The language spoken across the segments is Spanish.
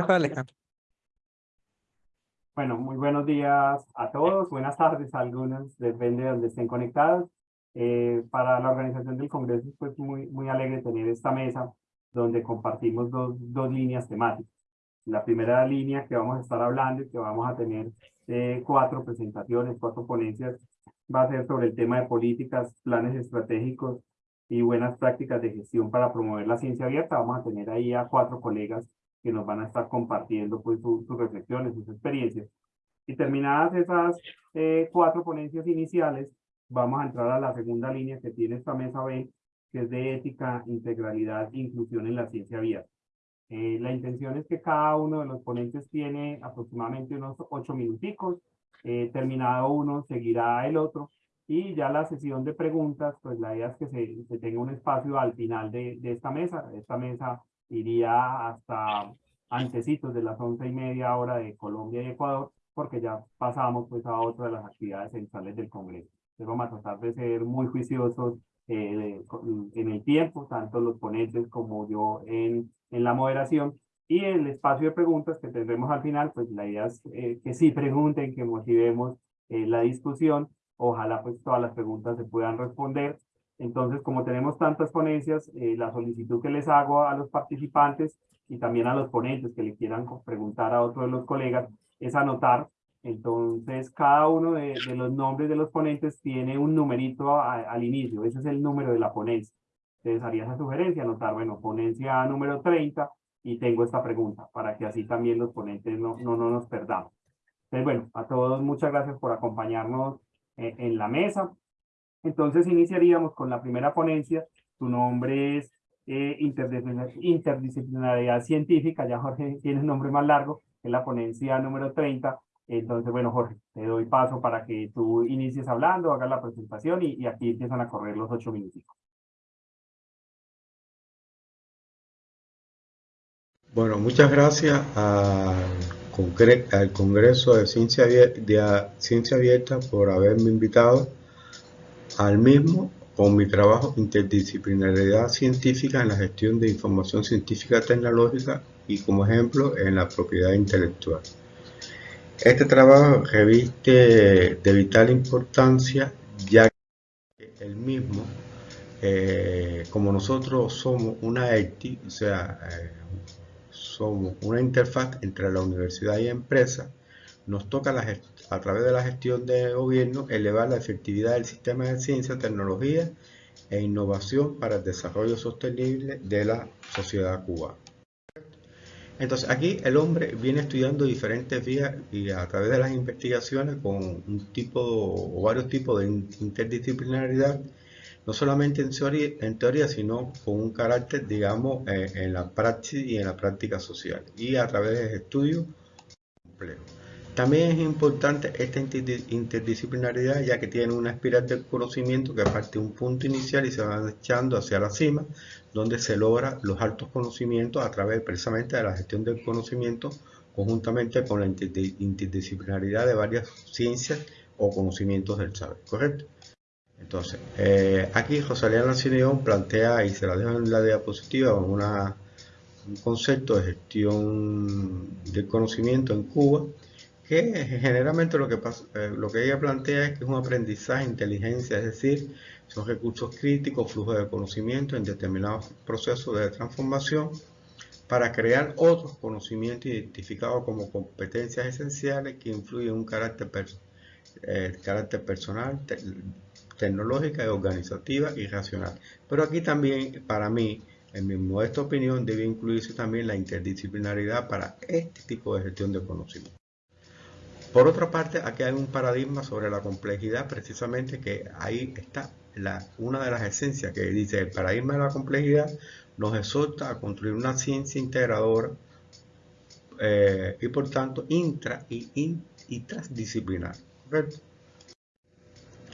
Alejandro. Bueno, muy buenos días a todos, buenas tardes a algunos, depende de donde estén conectados. Eh, para la organización del Congreso, pues muy, muy alegre tener esta mesa donde compartimos dos, dos líneas temáticas. La primera línea que vamos a estar hablando y que vamos a tener eh, cuatro presentaciones, cuatro ponencias, va a ser sobre el tema de políticas, planes estratégicos y buenas prácticas de gestión para promover la ciencia abierta. Vamos a tener ahí a cuatro colegas que nos van a estar compartiendo pues sus reflexiones, sus experiencias. Y terminadas esas eh, cuatro ponencias iniciales, vamos a entrar a la segunda línea que tiene esta mesa B, que es de ética, integralidad e inclusión en la ciencia abierta. Eh, la intención es que cada uno de los ponentes tiene aproximadamente unos ocho minuticos. Eh, terminado uno, seguirá el otro. Y ya la sesión de preguntas, pues la idea es que se, se tenga un espacio al final de, de esta mesa. Esta mesa iría hasta antecitos de las once y media hora de Colombia y Ecuador, porque ya pasamos pues a otra de las actividades centrales del Congreso. Entonces vamos a tratar de ser muy juiciosos eh, en el tiempo, tanto los ponentes como yo en, en la moderación. Y el espacio de preguntas que tendremos al final, pues la idea es eh, que sí pregunten, que motivemos eh, la discusión. Ojalá pues todas las preguntas se puedan responder entonces, como tenemos tantas ponencias, eh, la solicitud que les hago a los participantes y también a los ponentes que le quieran preguntar a otro de los colegas es anotar. Entonces, cada uno de, los nombres de los ponentes tiene un numerito al inicio. Ese es el número de la ponencia. Entonces, haría esa sugerencia, anotar, bueno, ponencia número 30 y tengo esta pregunta para que así también los ponentes no, no, no nos perdamos. Entonces, bueno, a todos muchas gracias por acompañarnos eh, en la mesa. Entonces iniciaríamos con la primera ponencia. Tu nombre es eh, interdisciplinaridad científica. Ya Jorge tiene un nombre más largo, es la ponencia número 30. Entonces, bueno, Jorge, te doy paso para que tú inicies hablando, hagas la presentación y, aquí empiezan a correr los ocho minutos. Bueno, muchas gracias al, Congreso de Ciencia, de Ciencia Abierta por haberme invitado al mismo con mi trabajo Interdisciplinaridad Científica en la gestión de información científica tecnológica y como ejemplo en la propiedad intelectual. Este trabajo reviste de vital importancia ya que el mismo, eh, como nosotros somos una ETI, o sea, eh, somos una interfaz entre la universidad y empresa, nos toca a través de la gestión de gobierno elevar la efectividad del sistema de ciencia, tecnología e innovación para el desarrollo sostenible de la sociedad cubana. Entonces aquí el hombre viene estudiando diferentes vías y a través de las investigaciones con un tipo o varios tipos de interdisciplinaridad, no solamente en teoría, en sino con un carácter, digamos, eh, en la práctica y en la práctica social y a través de estudios complejos. También es importante esta interdisciplinaridad ya que tiene una espiral del conocimiento que parte de un punto inicial y se va echando hacia la cima, donde se logra los altos conocimientos a través precisamente de la gestión del conocimiento conjuntamente con la interdisciplinaridad de varias ciencias o conocimientos del saber, ¿correcto? Entonces, eh, aquí Rosalía Nacineón plantea, y se la dejo en la diapositiva, una, un concepto de gestión del conocimiento en Cuba, que generalmente lo que, pasa, eh, lo que ella plantea es que es un aprendizaje, inteligencia, es decir, son recursos críticos, flujo de conocimiento en determinados procesos de transformación para crear otros conocimientos identificados como competencias esenciales que influyen en un carácter, eh, personal, tecnológica, organizativa y racional. Pero aquí también, para mí, en mi modesta opinión, debe incluirse también la interdisciplinaridad para este tipo de gestión de conocimiento. Por otra parte, aquí hay un paradigma sobre la complejidad, precisamente que ahí está una de las esencias que dice el paradigma de la complejidad nos exhorta a construir una ciencia integradora eh, y por tanto intra y, transdisciplinar.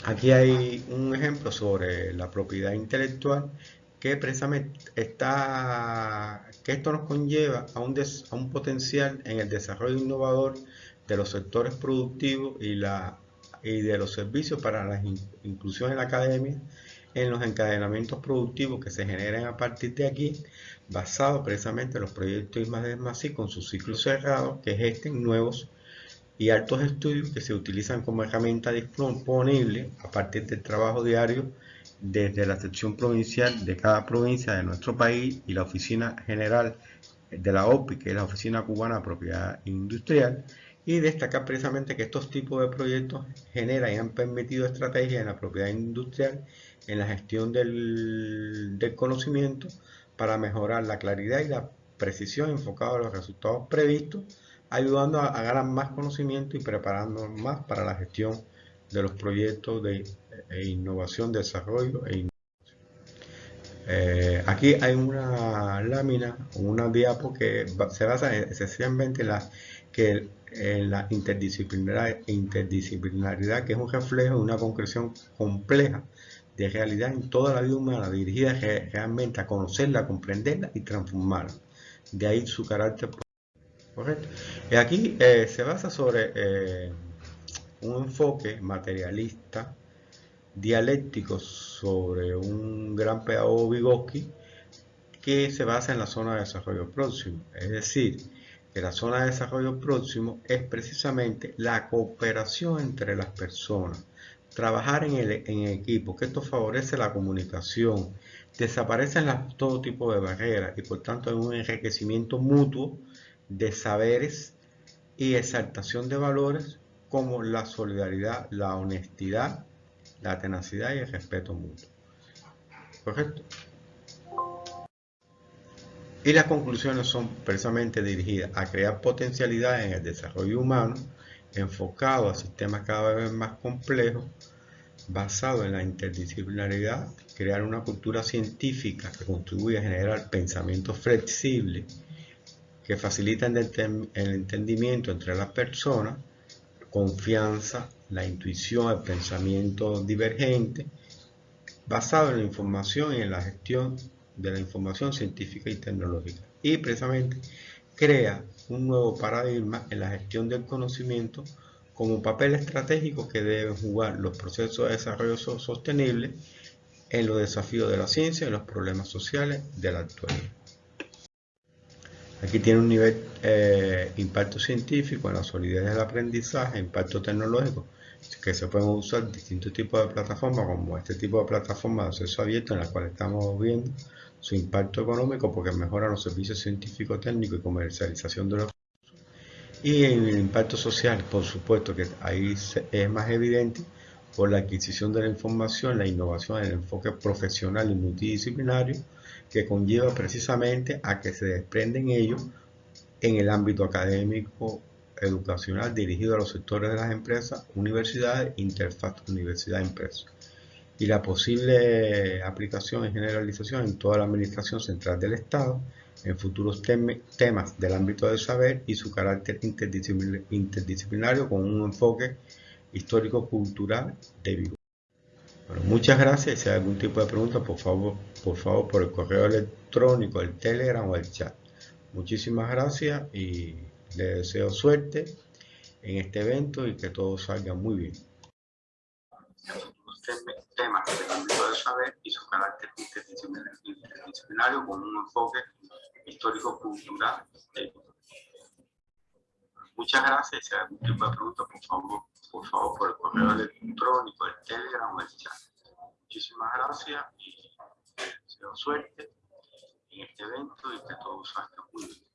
Aquí hay un ejemplo sobre la propiedad intelectual que precisamente está, que esto nos conlleva a un, a un potencial en el desarrollo innovador de los sectores productivos y, la, y de los servicios para la inclusión en la academia, en los encadenamientos productivos que se generan a partir de aquí, basado precisamente en los proyectos I+D+I con su ciclo cerrado, que gesten nuevos y altos estudios que se utilizan como herramienta disponible a partir del trabajo diario desde la sección provincial de cada provincia de nuestro país y la oficina general de la OPI, que es la Oficina Cubana de Propiedad Industrial, y destacar precisamente que estos tipos de proyectos generan y han permitido estrategias en la propiedad industrial, en la gestión del, del conocimiento, para mejorar la claridad y la precisión enfocada a los resultados previstos, ayudando a, ganar más conocimiento y preparándonos más para la gestión de los proyectos de e innovación, desarrollo e innovación. Eh, aquí hay una lámina, una diapo que se basa esencialmente en la, que, en la interdisciplinaridad, que es un reflejo de una concreción compleja de realidad en toda la vida humana, dirigida realmente a conocerla, comprenderla y transformarla. De ahí su carácter correcto. Y aquí eh, se basa sobre eh, un enfoque materialista, dialéctico sobre un gran pedagogo Vygotsky que se basa en la zona de desarrollo próximo. Es decir, la zona de desarrollo próximo es precisamente la cooperación entre las personas, trabajar en, el, en equipo, que esto favorece la comunicación, desaparecen todo tipo de barreras y por tanto hay un enriquecimiento mutuo de saberes y exaltación de valores como la solidaridad, la honestidad, la tenacidad y el respeto mutuo. ¿Correcto? Y las conclusiones son precisamente dirigidas a crear potencialidad en el desarrollo humano, enfocado a sistemas cada vez más complejos, basado en la interdisciplinaridad, crear una cultura científica que contribuye a generar pensamiento flexible, que facilita el entendimiento entre las personas, confianza, la intuición, el pensamiento divergente, basado en la información y en la gestión de la información científica y tecnológica. Y precisamente crea un nuevo paradigma en la gestión del conocimiento como papel estratégico que deben jugar los procesos de desarrollo sostenible en los desafíos de la ciencia y los problemas sociales de la actualidad. Aquí tiene un nivel eh, impacto científico en la solidez del aprendizaje, impacto tecnológico, que se pueden usar distintos tipos de plataformas, como este tipo de plataforma de acceso abierto en la cual estamos viendo su impacto económico porque mejora los servicios científicos, técnicos y comercialización de los y el impacto social, por supuesto que ahí es más evidente por la adquisición de la información, la innovación, el enfoque profesional y multidisciplinario que conlleva precisamente a que se desprenden ellos en el ámbito académico, educacional dirigido a los sectores de las empresas, universidades, interfaz universidad-empresa y la posible aplicación y generalización en toda la administración central del Estado en futuros temas del ámbito del saber y su carácter interdisciplinario con un enfoque histórico-cultural de vivo. Bueno, muchas gracias. Si hay algún tipo de pregunta, por favor, por favor, por el correo electrónico, el Telegram o el chat. Muchísimas gracias y les deseo suerte en este evento y que todo salga muy bien. Temas del ámbito del saber y su carácter interdisciplinario con un enfoque histórico-cultural. Muchas gracias. Si hay algún tipo de pregunta, por favor, por favor, por el correo electrónico, el Telegram o el chat. Muchísimas gracias y deseo suerte en este evento y que todo salga muy bien.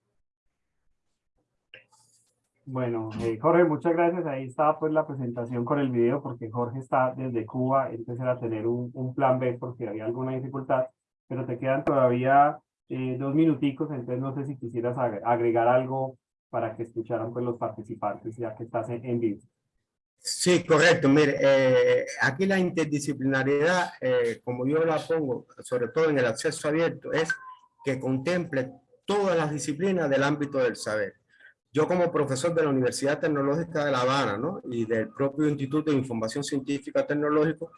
Bueno, eh, Jorge, muchas gracias. Ahí estaba pues la presentación con el video porque Jorge está desde Cuba, entonces era tener un, un plan B porque había alguna dificultad, pero te quedan todavía eh, dos minuticos, entonces no sé si quisieras agregar algo para que escucharan pues los participantes ya que estás en, en vivo. Sí, correcto. Mire, eh, aquí la interdisciplinariedad, eh, como yo la pongo, sobre todo en el acceso abierto, es que contemple todas las disciplinas del ámbito del saber. Yo como profesor de la Universidad Tecnológica de La Habana ¿no? y del propio Instituto de Información Científica Tecnológico,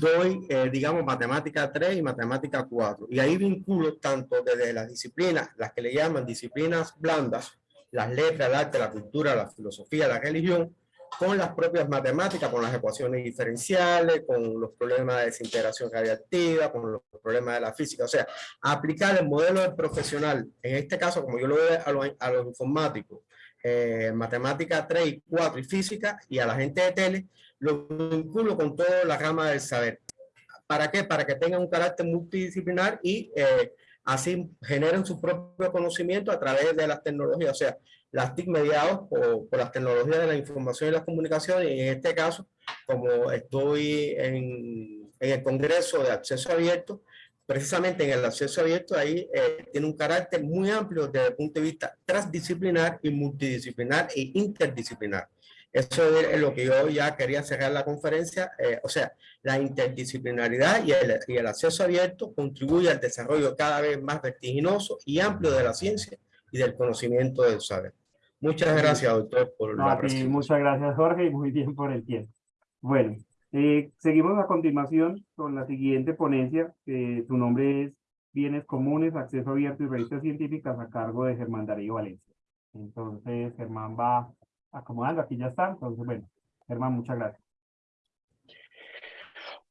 doy, eh, digamos, matemática 3 y matemática 4. Y ahí vinculo tanto desde las disciplinas, las que le llaman disciplinas blandas, las letras, el arte, la cultura, la filosofía, la religión, con las propias matemáticas, con las ecuaciones diferenciales, con los problemas de desintegración radiactiva, con los problemas de la física. O sea, aplicar el modelo del profesional, en este caso, como yo lo veo a los, a los informáticos, eh, matemática 3 y 4 y física, y a la gente de tele, lo vinculo con toda la rama del saber. ¿Para qué? Para que tengan un carácter multidisciplinar y eh, así generen su propio conocimiento a través de las tecnologías. O sea, las TIC mediados por, por, las tecnologías de la información y las comunicaciones, y en este caso, como estoy en, en el Congreso de Acceso Abierto, precisamente en el acceso abierto ahí eh, tiene un carácter muy amplio desde el punto de vista transdisciplinar y multidisciplinar e interdisciplinar. Eso es lo que yo ya quería cerrar la conferencia, eh, o sea, la interdisciplinaridad y el, y el acceso abierto contribuye al desarrollo cada vez más vertiginoso y amplio de la ciencia y del conocimiento del saber. Muchas gracias, doctor, por no, la ti, Muchas gracias, Jorge, y muy bien por el tiempo. Bueno, eh, seguimos a continuación con la siguiente ponencia, que su nombre es Bienes Comunes, Acceso Abierto y Revistas Científicas a cargo de Germán Darío Valencia. Entonces, Germán va acomodando, aquí ya está. Entonces, bueno, Germán, muchas gracias.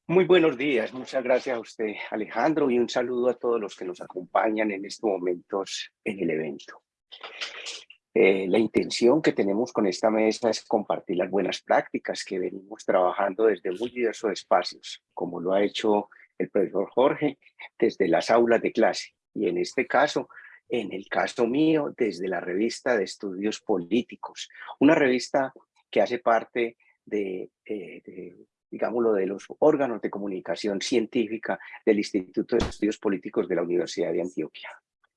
Muy buenos días, muchas gracias a usted, Alejandro, y un saludo a todos los que nos acompañan en estos momentos en el evento. Eh, la intención que tenemos con esta mesa es compartir las buenas prácticas que venimos trabajando desde muy diversos espacios, como lo ha hecho el profesor Jorge, desde las aulas de clase, y en este caso, en el caso mío, desde la revista de estudios políticos, una revista que hace parte de, eh, de digámoslo, de los órganos de comunicación científica del Instituto de Estudios Políticos de la Universidad de Antioquia.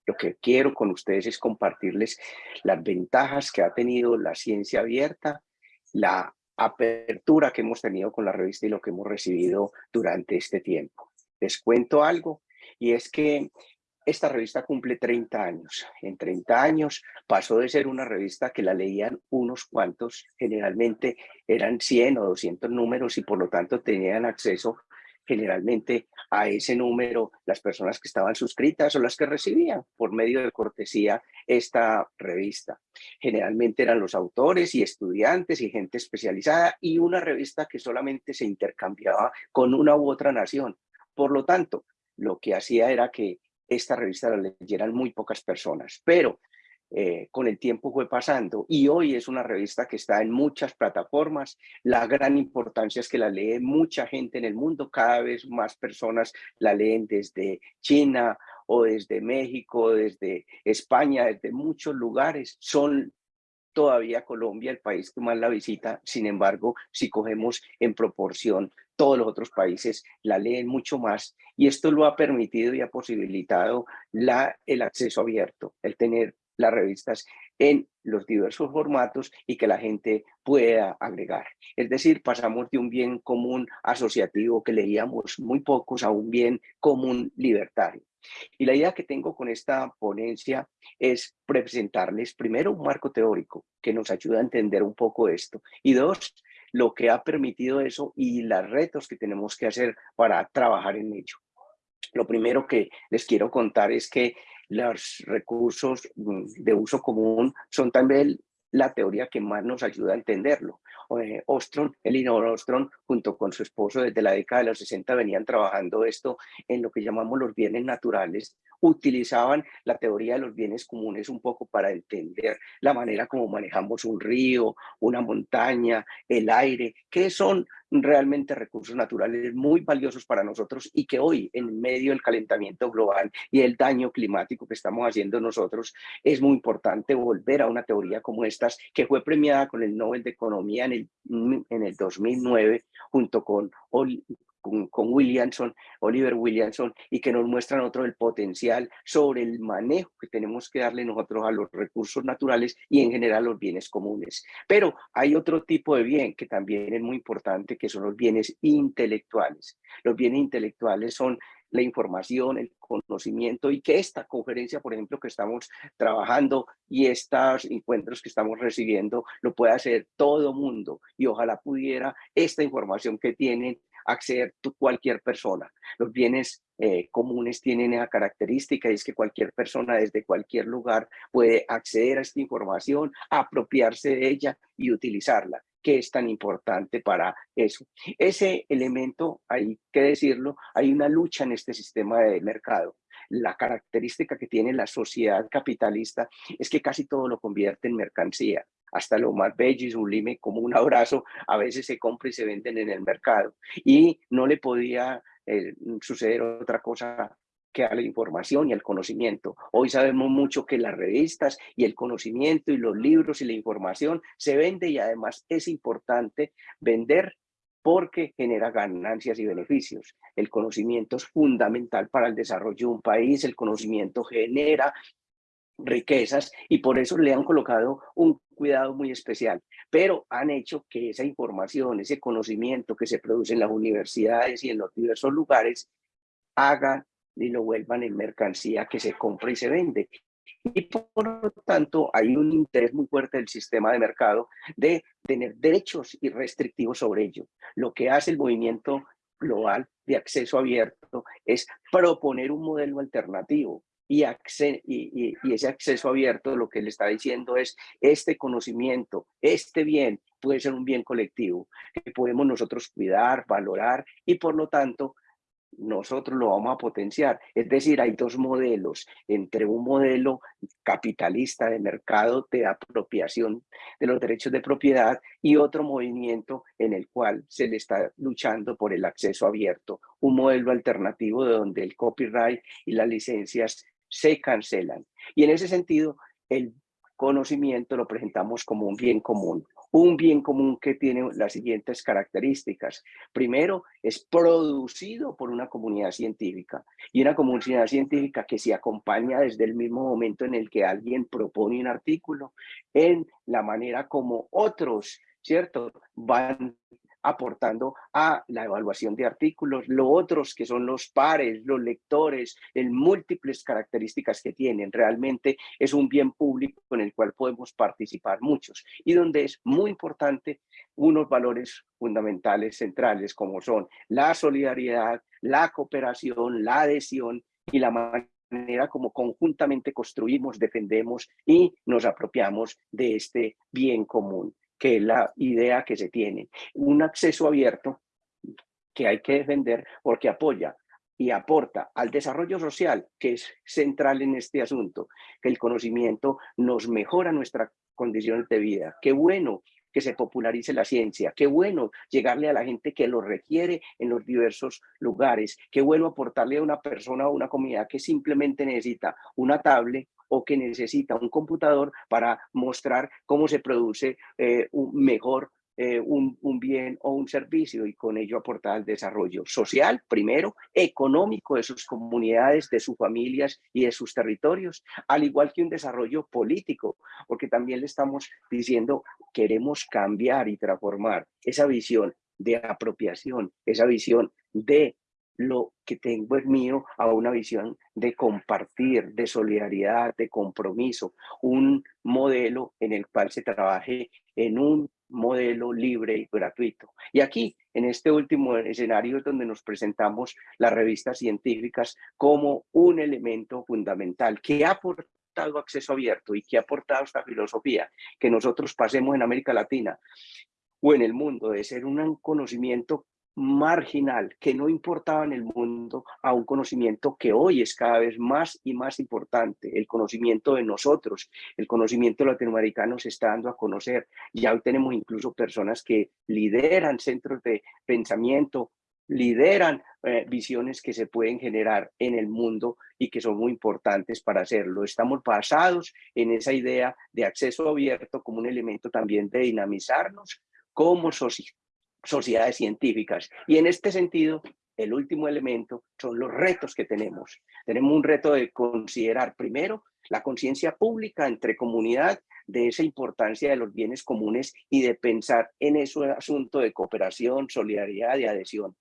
Lo que quiero con ustedes es compartirles las ventajas que ha tenido la ciencia abierta, la apertura que hemos tenido con la revista y lo que hemos recibido durante este tiempo. Les cuento algo, y es que esta revista cumple 30 años. En 30 años pasó de ser una revista que la leían unos cuantos, generalmente eran 100 o 200 números y por lo tanto tenían acceso generalmente a ese número las personas que estaban suscritas o las que recibían por medio de cortesía esta revista. Generalmente eran los autores y estudiantes y gente especializada y una revista que solamente se intercambiaba con una u otra nación. Por lo tanto, lo que hacía era que esta revista la leyeran muy pocas personas, pero eh, con el tiempo fue pasando y hoy es una revista que está en muchas plataformas. La gran importancia es que la lee mucha gente en el mundo, cada vez más personas la leen desde China o desde México, desde España, desde muchos lugares. Son todavía Colombia el país que más la visita, sin embargo, si cogemos en proporción todos los otros países la leen mucho más y esto lo ha permitido y ha posibilitado el acceso abierto, el tener las revistas en los diversos formatos y que la gente pueda agregar. Es decir, pasamos de un bien común asociativo que leíamos muy pocos a un bien común libertario. Y la idea que tengo con esta ponencia es presentarles primero un marco teórico que nos ayuda a entender un poco esto y dos, lo que ha permitido eso y los retos que tenemos que hacer para trabajar en ello. Lo primero que les quiero contar es que los recursos mm, de uso común son también la teoría que más nos ayuda a entenderlo. Eh, Ostrom, Elinor Ostrom, junto con su esposo desde la década de los 60 venían trabajando esto en lo que llamamos los bienes naturales. Utilizaban la teoría de los bienes comunes un poco para entender la manera como manejamos un río, una montaña, el aire, que son realmente recursos naturales muy valiosos para nosotros y que hoy en medio del calentamiento global y el daño climático que estamos haciendo nosotros es muy importante volver a una teoría como estas que fue premiada con el Nobel de Economía en el, en el 2009 junto con, con, Williamson, Oliver Williamson, y que nos muestran otro el potencial sobre el manejo que tenemos que darle nosotros a los recursos naturales y en general los bienes comunes. Pero hay otro tipo de bien que también es muy importante, que son los bienes intelectuales. Los bienes intelectuales son la información, el conocimiento y que esta conferencia, por ejemplo, que estamos trabajando y estos encuentros que estamos recibiendo, lo pueda hacer todo mundo y ojalá pudiera esta información que tienen acceder cualquier persona. Los bienes eh, comunes tienen esa característica y es que cualquier persona desde cualquier lugar puede acceder a esta información, apropiarse de ella y utilizarla. que es tan importante para eso. Ese elemento, hay que decirlo, hay una lucha en este sistema de mercado. La característica que tiene la sociedad capitalista es que casi todo lo convierte en mercancía. Hasta lo más bello y sublime como un abrazo a veces se compra y se venden en el mercado. Y no le podía eh, suceder otra cosa que a la información y al conocimiento. Hoy sabemos mucho que las revistas y el conocimiento y los libros y la información se vende y además es importante vender porque genera ganancias y beneficios. El conocimiento es fundamental para el desarrollo de un país, el conocimiento genera riquezas y por eso le han colocado un cuidado muy especial, pero han hecho que esa información, ese conocimiento que se produce en las universidades y en los diversos lugares haga y lo vuelvan en mercancía que se compra y se vende. Y por lo tanto hay un interés muy fuerte del sistema de mercado de tener derechos y restrictivos sobre ello. Lo que hace el movimiento global de acceso abierto es proponer un modelo alternativo, y, ese acceso abierto lo que le está diciendo es este conocimiento, este bien puede ser un bien colectivo que podemos nosotros cuidar, valorar y por lo tanto nosotros lo vamos a potenciar. Es decir, hay dos modelos, entre un modelo capitalista de mercado de apropiación de los derechos de propiedad y otro movimiento en el cual se le está luchando por el acceso abierto, un modelo alternativo de donde el copyright y las licencias se cancelan. Y en ese sentido, el conocimiento lo presentamos como un bien común, un bien común que tiene las siguientes características. Primero, es producido por una comunidad científica y una comunidad científica que se acompaña desde el mismo momento en el que alguien propone un artículo en la manera como otros, ¿cierto? Van aportando a la evaluación de artículos, lo otros que son los pares, los lectores, en múltiples características que tienen. Realmente es un bien público en el cual podemos participar muchos y donde es muy importante unos valores fundamentales centrales como son la solidaridad, la cooperación, la adhesión y la manera como conjuntamente construimos, defendemos y nos apropiamos de este bien común que la idea que se tiene. Un acceso abierto que hay que defender porque apoya y aporta al desarrollo social, que es central en este asunto, que el conocimiento nos mejora nuestras condiciones de vida. Qué bueno que se popularice la ciencia, qué bueno llegarle a la gente que lo requiere en los diversos lugares, qué bueno aportarle a una persona o una comunidad que simplemente necesita una tablet o que necesita un computador para mostrar cómo se produce eh, un mejor eh, un, un, bien o un servicio y con ello aportar al desarrollo social, primero, económico de sus comunidades, de sus familias y de sus territorios, al igual que un desarrollo político, porque también le estamos diciendo queremos cambiar y transformar esa visión de apropiación, esa visión de lo que tengo es mío a una visión de compartir, de solidaridad, de compromiso, un modelo en el cual se trabaje en un modelo libre y gratuito. Y aquí, en este último escenario, es donde nos presentamos las revistas científicas como un elemento fundamental que ha aportado acceso abierto y que ha aportado esta filosofía, que nosotros pasemos en América Latina o en el mundo de ser un conocimiento marginal que no importaba en el mundo a un conocimiento que hoy es cada vez más y más importante, el conocimiento de nosotros, el conocimiento latinoamericano se está dando a conocer. Ya hoy tenemos incluso personas que lideran centros de pensamiento, lideran eh, visiones que se pueden generar en el mundo y que son muy importantes para hacerlo. Estamos basados en esa idea de acceso abierto como un elemento también de dinamizarnos como sociedad sociedades científicas. Y en este sentido, el último elemento son los retos que tenemos. Tenemos un reto de considerar primero la conciencia pública entre comunidad de esa importancia de los bienes comunes y de pensar en ese asunto de cooperación, solidaridad y adhesión.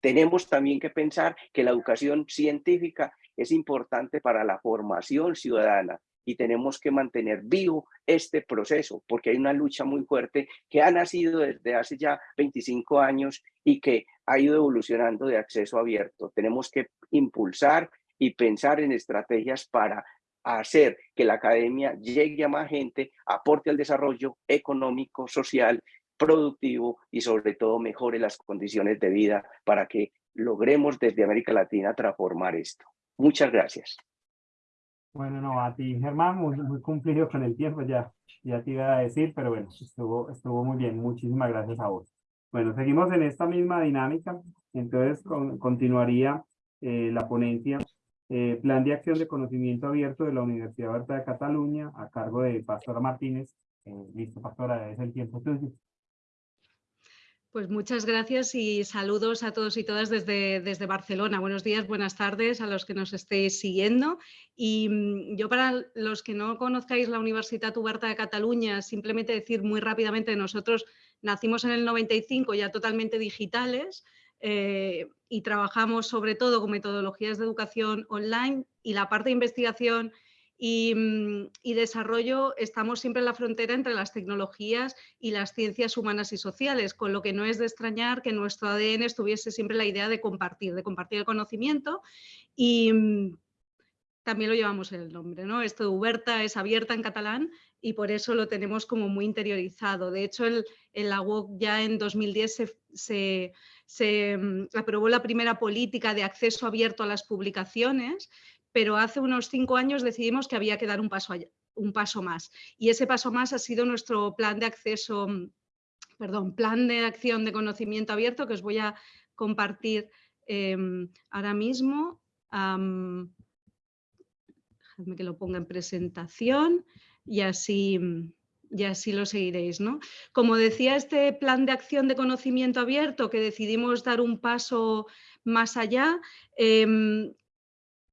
Tenemos también que pensar que la educación científica es importante para la formación ciudadana y tenemos que mantener vivo este proceso porque hay una lucha muy fuerte que ha nacido desde hace ya 25 años y que ha ido evolucionando de acceso abierto. Tenemos que impulsar y pensar en estrategias para hacer que la academia llegue a más gente, aporte al desarrollo económico, social productivo y sobre todo mejore las condiciones de vida para que logremos desde América Latina transformar esto. Muchas gracias. Bueno, no, a ti, Germán, muy, muy cumplido con el tiempo, ya, ya te iba a decir, pero bueno, estuvo, estuvo muy bien. Muchísimas gracias a vos. Bueno, seguimos en esta misma dinámica. Entonces, continuaría eh, la ponencia eh, Plan de Acción de Conocimiento Abierto de la Universidad Abierta de Cataluña a cargo de Pastora Martínez. Eh, listo, Pastora, es el tiempo tuyo. Pues muchas gracias y saludos a todos y todas desde, desde Barcelona. Buenos días, buenas tardes a los que nos estéis siguiendo. Y mm, yo para los que no conozcáis la Universidad Uberta de Cataluña, simplemente decir muy rápidamente, nosotros nacimos en el 95 ya totalmente digitales eh, y trabajamos sobre todo con metodologías de educación online y la parte de investigación Mm, y, desarrollo estamos siempre en la frontera entre las tecnologías y las ciencias humanas y sociales, con lo que no es de extrañar que nuestro ADN estuviese siempre la idea de compartir, de compartir el conocimiento y mm, también lo llevamos en el nombre, ¿no? Esto de Uberta es abierta en catalán y por eso lo tenemos como muy interiorizado. De hecho, el, la UOC ya en 2010 se, se, se mm, aprobó la primera política de acceso abierto a las publicaciones pero hace unos cinco años decidimos que había que dar un paso, un paso más. Y ese paso más ha sido nuestro plan de acceso, perdón, plan de acción de conocimiento abierto que os voy a compartir em, ahora mismo. Déjame que lo ponga en presentación y así, y así lo seguiréis. ¿no? Como decía, este plan de acción de conocimiento abierto que decidimos dar un paso más allá, em,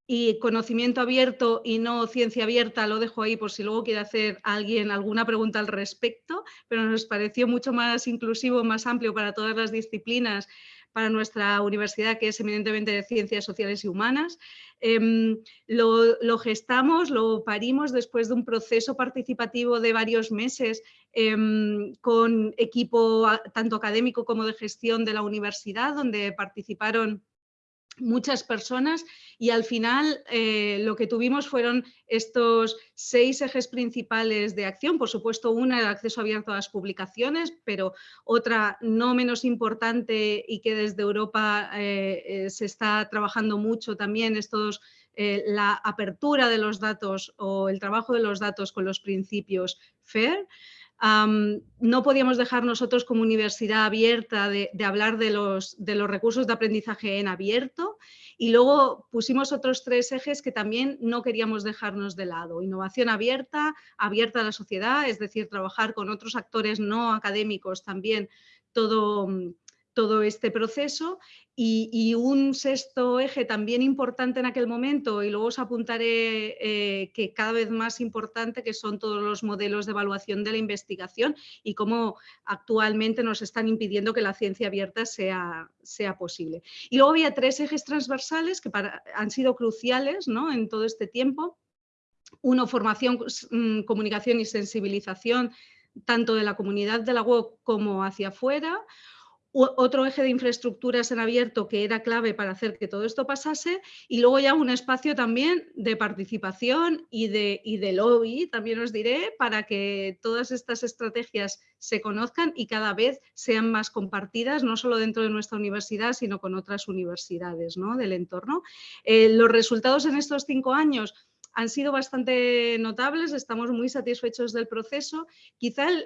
y conocimiento abierto y no ciencia abierta lo dejo ahí por si luego quiere hacer alguien alguna pregunta al respecto, pero nos pareció mucho más inclusivo, más amplio para todas las disciplinas para nuestra universidad, que es eminentemente de ciencias sociales y humanas. Em, lo, gestamos, lo parimos después de un proceso participativo de varios meses em, con equipo tanto académico como de gestión de la universidad, donde participaron muchas personas y al final eh, lo que tuvimos fueron estos seis ejes principales de acción, por supuesto una el acceso abierto a las publicaciones, pero otra no menos importante y que desde Europa eh, eh, se está trabajando mucho también estos la apertura de los datos o el trabajo de los datos con los principios FAIR no podíamos dejar nosotros como universidad abierta de, hablar de los, de los, recursos de aprendizaje en abierto y luego pusimos otros tres ejes que también no queríamos dejarnos de lado. Innovación abierta, abierta a la sociedad, es decir, trabajar con otros actores no académicos también todo, todo este proceso y, un sexto eje también importante en aquel momento y luego os apuntaré eh, que cada vez más importante que son todos los modelos de evaluación de la investigación y cómo actualmente nos están impidiendo que la ciencia abierta sea, sea posible. Y luego había tres ejes transversales que han sido cruciales ¿no? en todo este tiempo. Uno, formación, mm, comunicación y sensibilización tanto de la comunidad de la web como hacia afuera otro eje de infraestructuras en abierto que era clave para hacer que todo esto pasase y luego ya un espacio también de participación y de, y de lobby, también os diré, para que todas estas estrategias se conozcan y cada vez sean más compartidas, no solo dentro de nuestra universidad, sino con otras universidades ¿no? del entorno. Eh, los resultados en estos cinco años han sido bastante notables, estamos muy satisfechos del proceso. Quizá el,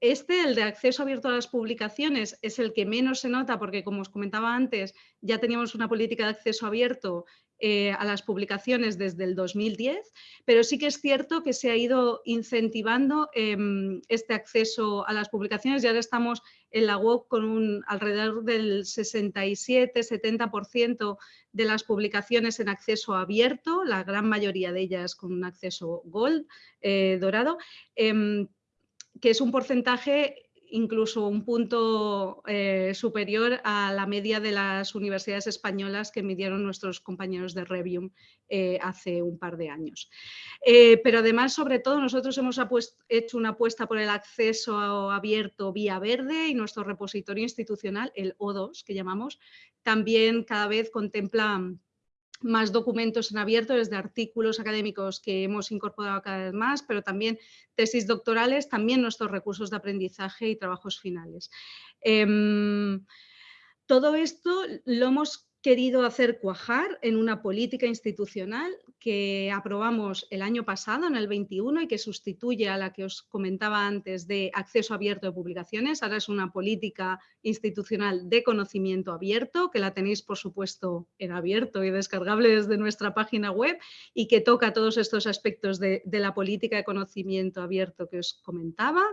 este, el de acceso abierto a las publicaciones, es el que menos se nota porque, como os comentaba antes, ya teníamos una política de acceso abierto eh, a las publicaciones desde el 2010, pero sí que es cierto que se ha ido incentivando em, este acceso a las publicaciones y ahora estamos en la web con un alrededor del 67-70% de las publicaciones en acceso abierto, la gran mayoría de ellas con un acceso gold, eh, dorado. Que es un porcentaje incluso un punto eh, superior a la media de las universidades españolas que midieron nuestros compañeros de Revium eh, hace un par de años. Eh, pero además, sobre todo, nosotros hemos hecho una apuesta por el acceso abierto vía verde y nuestro repositorio institucional, el O2 que llamamos, también cada vez contempla más documentos en abierto, desde artículos académicos que hemos incorporado cada vez más, pero también tesis doctorales, también nuestros recursos de aprendizaje y trabajos finales. Em, todo esto lo hemos querido hacer cuajar en una política institucional que aprobamos el año pasado, en el 21, y que sustituye a la que os comentaba antes de acceso abierto de publicaciones. Ahora es una política institucional de conocimiento abierto, que la tenéis, por supuesto, en abierto y descargable desde nuestra página web y que toca todos estos aspectos de, la política de conocimiento abierto que os comentaba.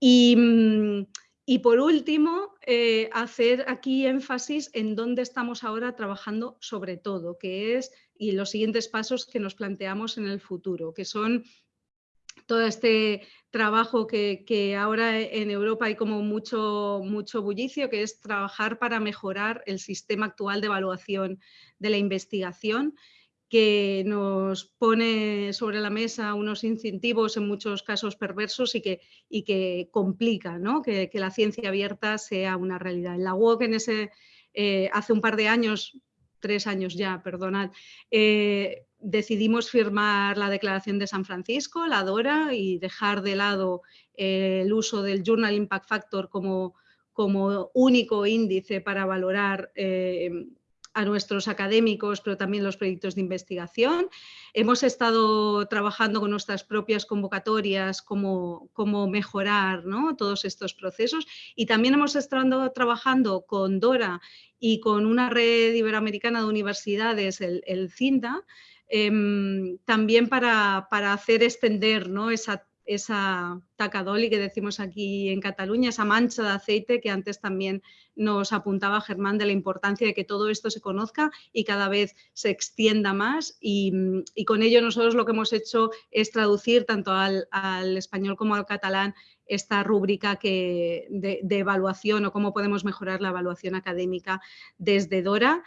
Y mm, y por último, eh, hacer aquí énfasis en dónde estamos ahora trabajando sobre todo, que es, y los siguientes pasos que nos planteamos en el futuro, que son todo este trabajo que, ahora en Europa hay como mucho, mucho bullicio, que es trabajar para mejorar el sistema actual de evaluación de la investigación que nos pone sobre la mesa unos incentivos en muchos casos perversos y que, y que complica que, la ciencia abierta sea una realidad. En la UOC en ese, eh, hace un par de años, tres años ya, perdonad, eh, decidimos firmar la Declaración de San Francisco, la DORA, y dejar de lado eh, el uso del Journal Impact Factor como, como único índice para valorar a nuestros académicos, pero también los proyectos de investigación. Hemos estado trabajando con nuestras propias convocatorias, cómo, cómo mejorar todos estos procesos y también hemos estado trabajando con DORA y con una red iberoamericana de universidades, el, el CINDA, em, también para, para, hacer extender ¿no? esa esa tacadoli que decimos aquí en Cataluña, esa mancha de aceite que antes también nos apuntaba Germán de la importancia de que todo esto se conozca y cada vez se extienda más. Y, con ello nosotros lo que hemos hecho es traducir tanto al, español como al catalán esta rúbrica que, de, de evaluación o cómo podemos mejorar la evaluación académica desde DORA.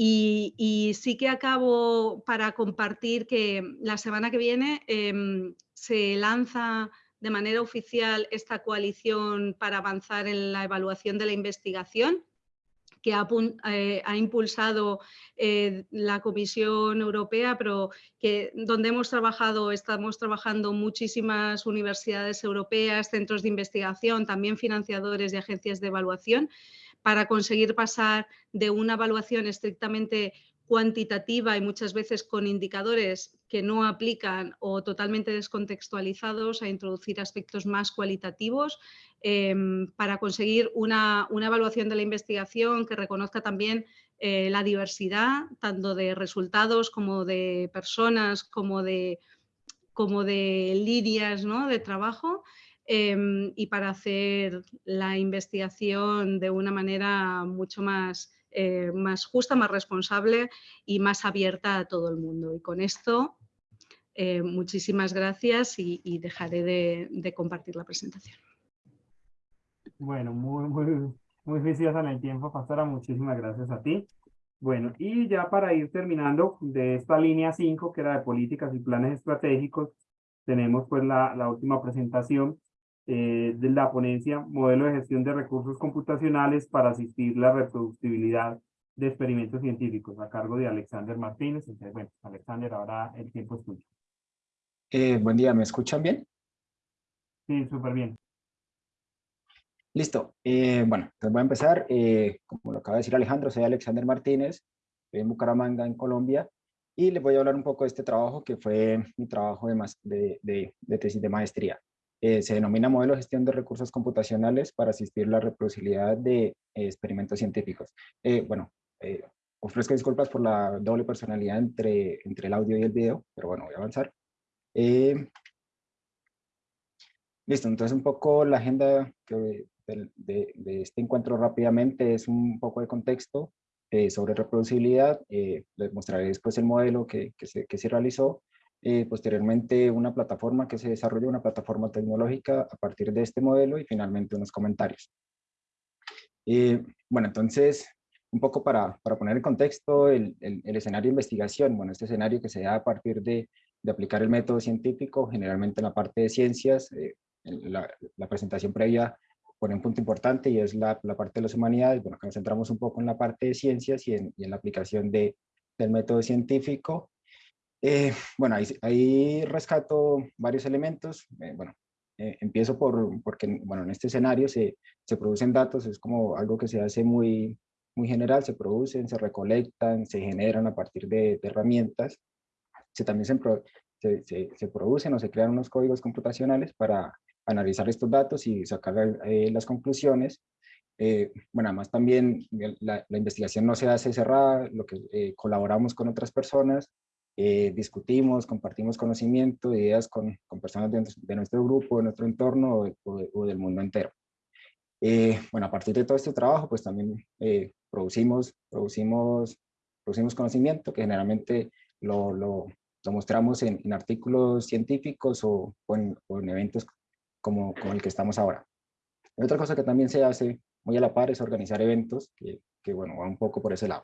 Y, sí que acabo para compartir que la semana que viene em, se lanza de manera oficial esta coalición para avanzar en la evaluación de la investigación que ha, eh, impulsado eh, la Comisión Europea, pero que donde hemos trabajado, estamos trabajando muchísimas universidades europeas, centros de investigación, también financiadores y agencias de evaluación, para conseguir pasar de una evaluación estrictamente cuantitativa y muchas veces con indicadores que no aplican o totalmente descontextualizados a introducir aspectos más cualitativos em, para conseguir una, evaluación de la investigación que reconozca también eh, la diversidad, tanto de resultados como de personas, como de, como de líneas de trabajo Em, y para hacer la investigación de una manera mucho más, eh, más justa, más responsable y más abierta a todo el mundo. Y con esto, eh, muchísimas gracias y, dejaré de, compartir la presentación. Bueno, muy, muy, muy en el tiempo, Pastora. Muchísimas gracias a ti. Bueno, y ya para ir terminando de esta línea 5, que era de políticas y planes estratégicos, tenemos pues la, la última presentación eh, de la ponencia Modelo de Gestión de Recursos Computacionales para asistir la reproducibilidad de experimentos científicos a cargo de Alexander Martínez. Entonces, bueno, Alexander, ahora el tiempo es tuyo. Eh, buen día, ¿me escuchan bien? Sí, súper bien. Listo. Eh, bueno, entonces voy a empezar. como lo acaba de decir Alejandro, soy Alexander Martínez, estoy en Bucaramanga, en Colombia, y les voy a hablar un poco de este trabajo que fue mi trabajo de, de, de tesis de maestría. Eh, se denomina modelo de gestión de recursos computacionales para asistir la reproducibilidad de eh, experimentos científicos. Eh, bueno, ofrezco disculpas por la doble personalidad entre, entre el audio y el video, pero bueno, voy a avanzar. listo, entonces un poco la agenda de, de, este encuentro rápidamente es un poco de contexto sobre reproducibilidad. les mostraré después el modelo que, que, que se realizó eh, posteriormente una plataforma que se desarrolla, una plataforma tecnológica a partir de este modelo y finalmente unos comentarios. Eh, bueno, entonces, un poco para, para poner en contexto el, el, escenario de investigación, bueno, este escenario que se da a partir de, de aplicar el método científico, generalmente en la parte de ciencias, eh, la, la, presentación previa pone un punto importante y es la, la, parte de las humanidades, bueno, acá nos centramos un poco en la parte de ciencias y en, y en la aplicación de, del método científico. Eh, bueno, ahí, rescato varios elementos. Eh, bueno, eh, empiezo por, porque, bueno, en este escenario se, se, producen datos, es como algo que se hace muy, muy general, se producen, se recolectan, se generan a partir de, herramientas. Se, también se, se, se, producen o se crean unos códigos computacionales para analizar estos datos y sacar las conclusiones. bueno, además también la, la, investigación no se hace cerrada, lo que colaboramos con otras personas, eh, discutimos, compartimos conocimiento, ideas con, con personas de, nuestro grupo, de nuestro entorno o, del mundo entero. Eh, bueno, a partir de todo este trabajo, pues también eh, producimos, producimos, producimos conocimiento que generalmente lo, lo, lo mostramos en, en, artículos científicos o, o, en, eventos como, como, el que estamos ahora. otra cosa que también se hace muy a la par es organizar eventos que, que bueno, va un poco por ese lado.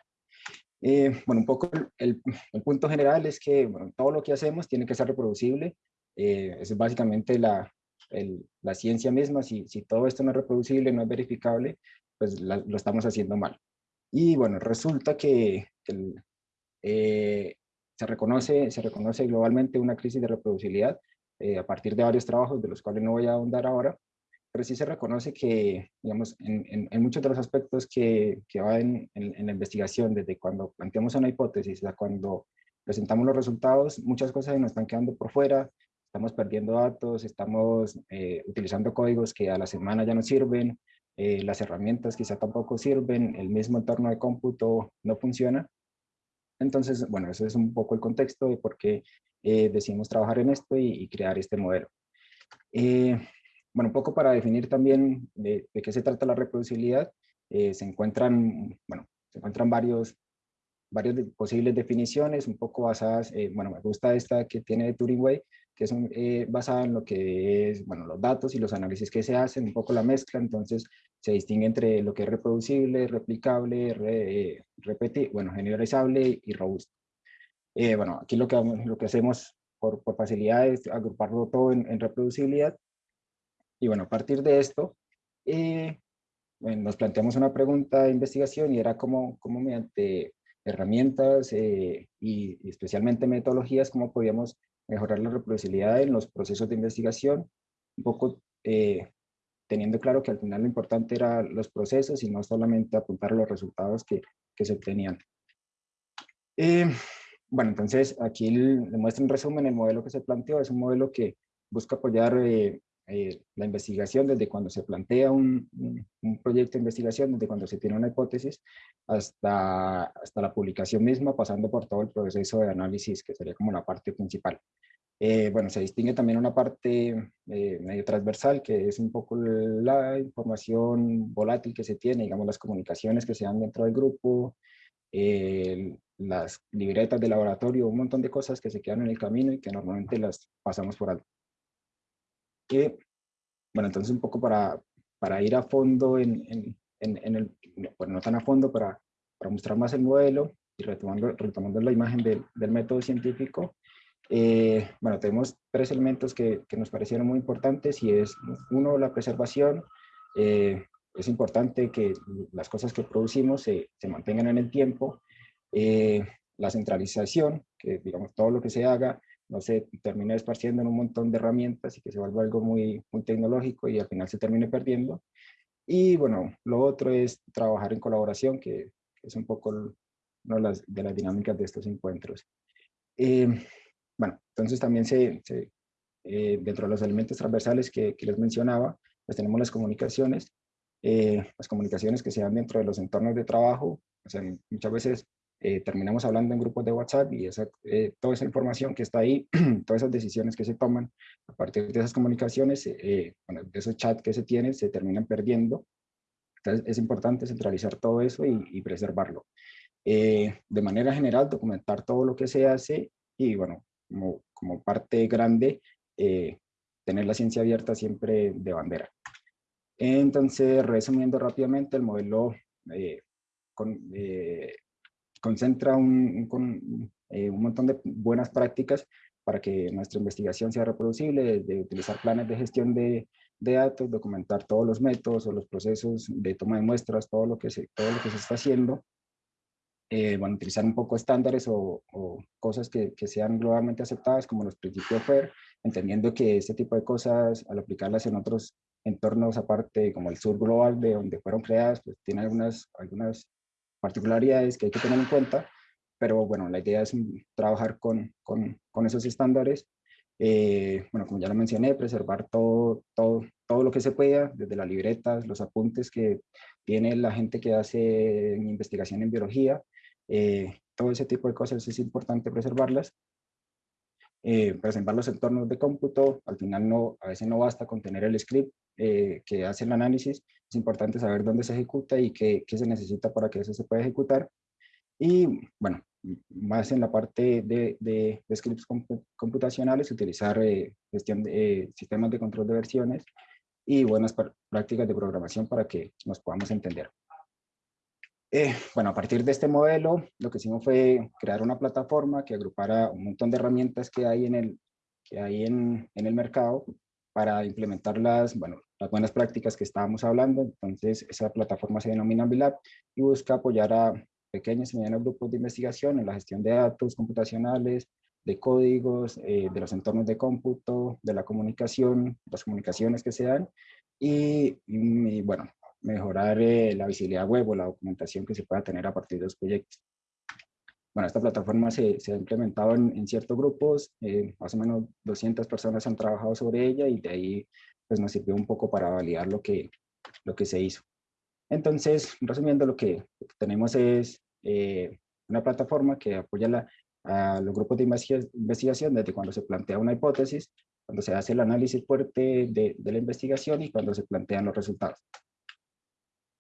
Eh, bueno, un poco el, el, punto general es que bueno, todo lo que hacemos tiene que ser reproducible. Eh, es básicamente la, el, la ciencia misma. Si, si, todo esto no es reproducible, no es verificable, pues lo estamos haciendo mal. Y bueno, resulta que el, eh, se, reconoce, se reconoce globalmente una crisis de reproducibilidad eh, a partir de varios trabajos, de los cuales no voy a ahondar ahora, pero sí se reconoce que, digamos, en, en, muchos de los aspectos que, que van en, en, la investigación, desde cuando planteamos una hipótesis a cuando presentamos los resultados, muchas cosas nos están quedando por fuera, estamos perdiendo datos, estamos eh, utilizando códigos que a la semana ya no sirven, eh, las herramientas quizá tampoco sirven, el mismo entorno de cómputo no funciona. Entonces, bueno, ese es un poco el contexto de por qué eh, decidimos trabajar en esto y, y crear este modelo. Eh, bueno, un poco para definir también de, qué se trata la reproducibilidad, eh, se encuentran, bueno, se encuentran varios, varias posibles definiciones, un poco basadas, eh, bueno, me gusta esta que tiene de Turing Way, que es eh, basada en lo que es, bueno, los datos y los análisis que se hacen, un poco la mezcla, entonces se distingue entre lo que es reproducible, replicable, re, repetir, bueno, generalizable y robusto. bueno, aquí lo que, lo que hacemos por, por facilidad es agruparlo todo en, en reproducibilidad y bueno, a partir de esto, eh, nos planteamos una pregunta de investigación y era cómo, cómo mediante herramientas eh, y, especialmente metodologías, cómo podíamos mejorar la reproducibilidad en los procesos de investigación, un poco eh, teniendo claro que al final lo importante eran los procesos y no solamente apuntar a los resultados que, que se obtenían. bueno, entonces aquí le muestro en resumen el modelo que se planteó, es un modelo que busca apoyar eh, la investigación desde cuando se plantea un, un, proyecto de investigación, desde cuando se tiene una hipótesis, hasta, hasta la publicación misma, pasando por todo el proceso de análisis, que sería como la parte principal. Eh, bueno, se distingue también una parte eh, medio transversal, que es un poco la información volátil que se tiene, digamos las comunicaciones que se dan dentro del grupo, las libretas de laboratorio, un montón de cosas que se quedan en el camino y que normalmente las pasamos por alto que, bueno, entonces un poco para, para ir a fondo en, en, en, el, bueno, no tan a fondo, para, para mostrar más el modelo y retomando, retomando la imagen del, del método científico, eh, bueno, tenemos tres elementos que, que, nos parecieron muy importantes y es, uno, la preservación. Eh, es importante que las cosas que producimos se, se mantengan en el tiempo. Eh, la centralización, que digamos todo lo que se haga no se termine esparciendo en un montón de herramientas y que se vuelva algo muy, muy tecnológico y al final se termine perdiendo. Y bueno, lo otro es trabajar en colaboración, que es un poco una de las, de las dinámicas de estos encuentros. Eh, bueno, entonces también se, se eh, dentro de los elementos transversales que, que, les mencionaba, pues tenemos las comunicaciones, eh, las comunicaciones que se dan dentro de los entornos de trabajo, o sea, muchas veces eh, terminamos hablando en grupos de WhatsApp y esa, eh, toda esa información que está ahí, todas esas decisiones que se toman a partir de esas comunicaciones, eh, bueno, de esos chats que se tienen, se terminan perdiendo. Entonces es importante centralizar todo eso y, y preservarlo. de manera general, documentar todo lo que se hace y bueno, como, como parte grande, tener la ciencia abierta siempre de bandera. Entonces, resumiendo rápidamente, el modelo con, concentra un, un, eh, un, montón de buenas prácticas para que nuestra investigación sea reproducible, de, utilizar planes de gestión de, de, datos, documentar todos los métodos o los procesos de toma de muestras, todo lo que se, todo lo que se está haciendo. eh, bueno, utilizar un poco estándares o, cosas que, que, sean globalmente aceptadas como los principios FAIR, entendiendo que este tipo de cosas al aplicarlas en otros entornos aparte como el sur global de donde fueron creadas, pues tiene algunas, algunas particularidades que hay que tener en cuenta, pero bueno, la idea es trabajar con, con, con esos estándares eh, bueno, como ya lo mencioné, preservar todo, todo, todo lo que se pueda, desde las libretas, los apuntes que tiene la gente que hace investigación en biología, eh, todo ese tipo de cosas es importante preservarlas. Eh, preservar los entornos de cómputo, al final no, a veces no basta con tener el script que hace el análisis, es importante saber dónde se ejecuta y qué, qué se necesita para que eso se pueda ejecutar. Y bueno, más en la parte de, de, scripts computacionales, utilizar eh, gestión de, eh, sistemas de control de versiones y buenas prácticas de programación para que nos podamos entender. Eh, bueno, a partir de este modelo, lo que hicimos fue crear una plataforma que agrupara un montón de herramientas que hay en el, que hay en, en el mercado para implementar las, bueno, las buenas prácticas que estábamos hablando. Entonces, esa plataforma se denomina Bilab y busca apoyar a pequeños y medianos grupos de investigación en la gestión de datos computacionales, de códigos, eh, de los entornos de cómputo, de la comunicación, las comunicaciones que se dan, y, bueno, mejorar eh, la visibilidad web o la documentación que se pueda tener a partir de los proyectos. Bueno, esta plataforma se, se ha implementado en, ciertos grupos, eh, más o menos 200 personas han trabajado sobre ella y de ahí pues nos sirvió un poco para validar lo que, lo que se hizo. Entonces, resumiendo, lo que tenemos es eh, una plataforma que apoya la, a los grupos de investigación desde cuando se plantea una hipótesis, cuando se hace el análisis fuerte de, de la investigación y cuando se plantean los resultados.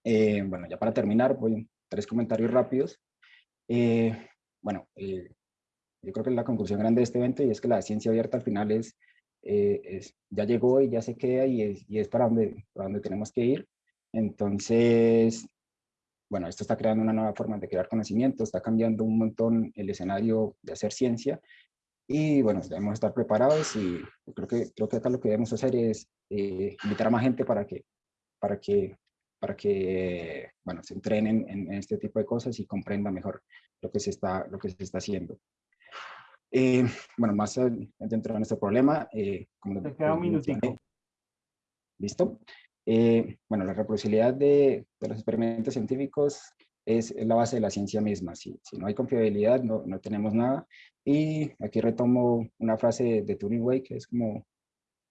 Eh, bueno, ya para terminar, voy tres comentarios rápidos. Eh, bueno, yo creo que la conclusión grande de este evento y es que la ciencia abierta al final es, es ya llegó y ya se queda y es, y es para, donde, para donde tenemos que ir. Entonces, bueno, esto está creando una nueva forma de crear conocimiento, está cambiando un montón el escenario de hacer ciencia y bueno, debemos estar preparados y creo que, creo que acá lo que debemos hacer es eh, invitar a más gente para que, para que, para que bueno, se entrenen en, este tipo de cosas y comprendan mejor lo que se está, lo que se está haciendo. Eh, bueno, más dentro de nuestro problema, eh, como Te queda un minutito. ¿Listo? Eh, bueno, la reproducibilidad de, los experimentos científicos es, la base de la ciencia misma. Si, si no hay confiabilidad, no, no, tenemos nada. Y aquí retomo una frase de Turing Way, que es como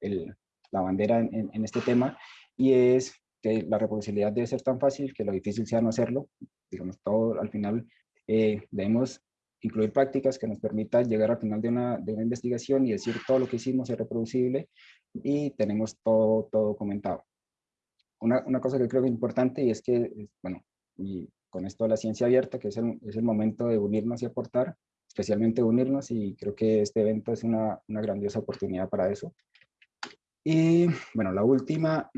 el, la bandera en, en, este tema, y es que la reproducibilidad debe ser tan fácil que lo difícil sea no hacerlo. Digamos, todo al final eh, debemos incluir prácticas que nos permitan llegar al final de una, de una investigación y decir todo lo que hicimos es reproducible y tenemos todo, todo documentado una, una, cosa que creo que es importante y es que, bueno, y con esto de la ciencia abierta, que es el, es el momento de unirnos y aportar, especialmente unirnos y creo que este evento es una, una grandiosa oportunidad para eso. Y bueno, la última,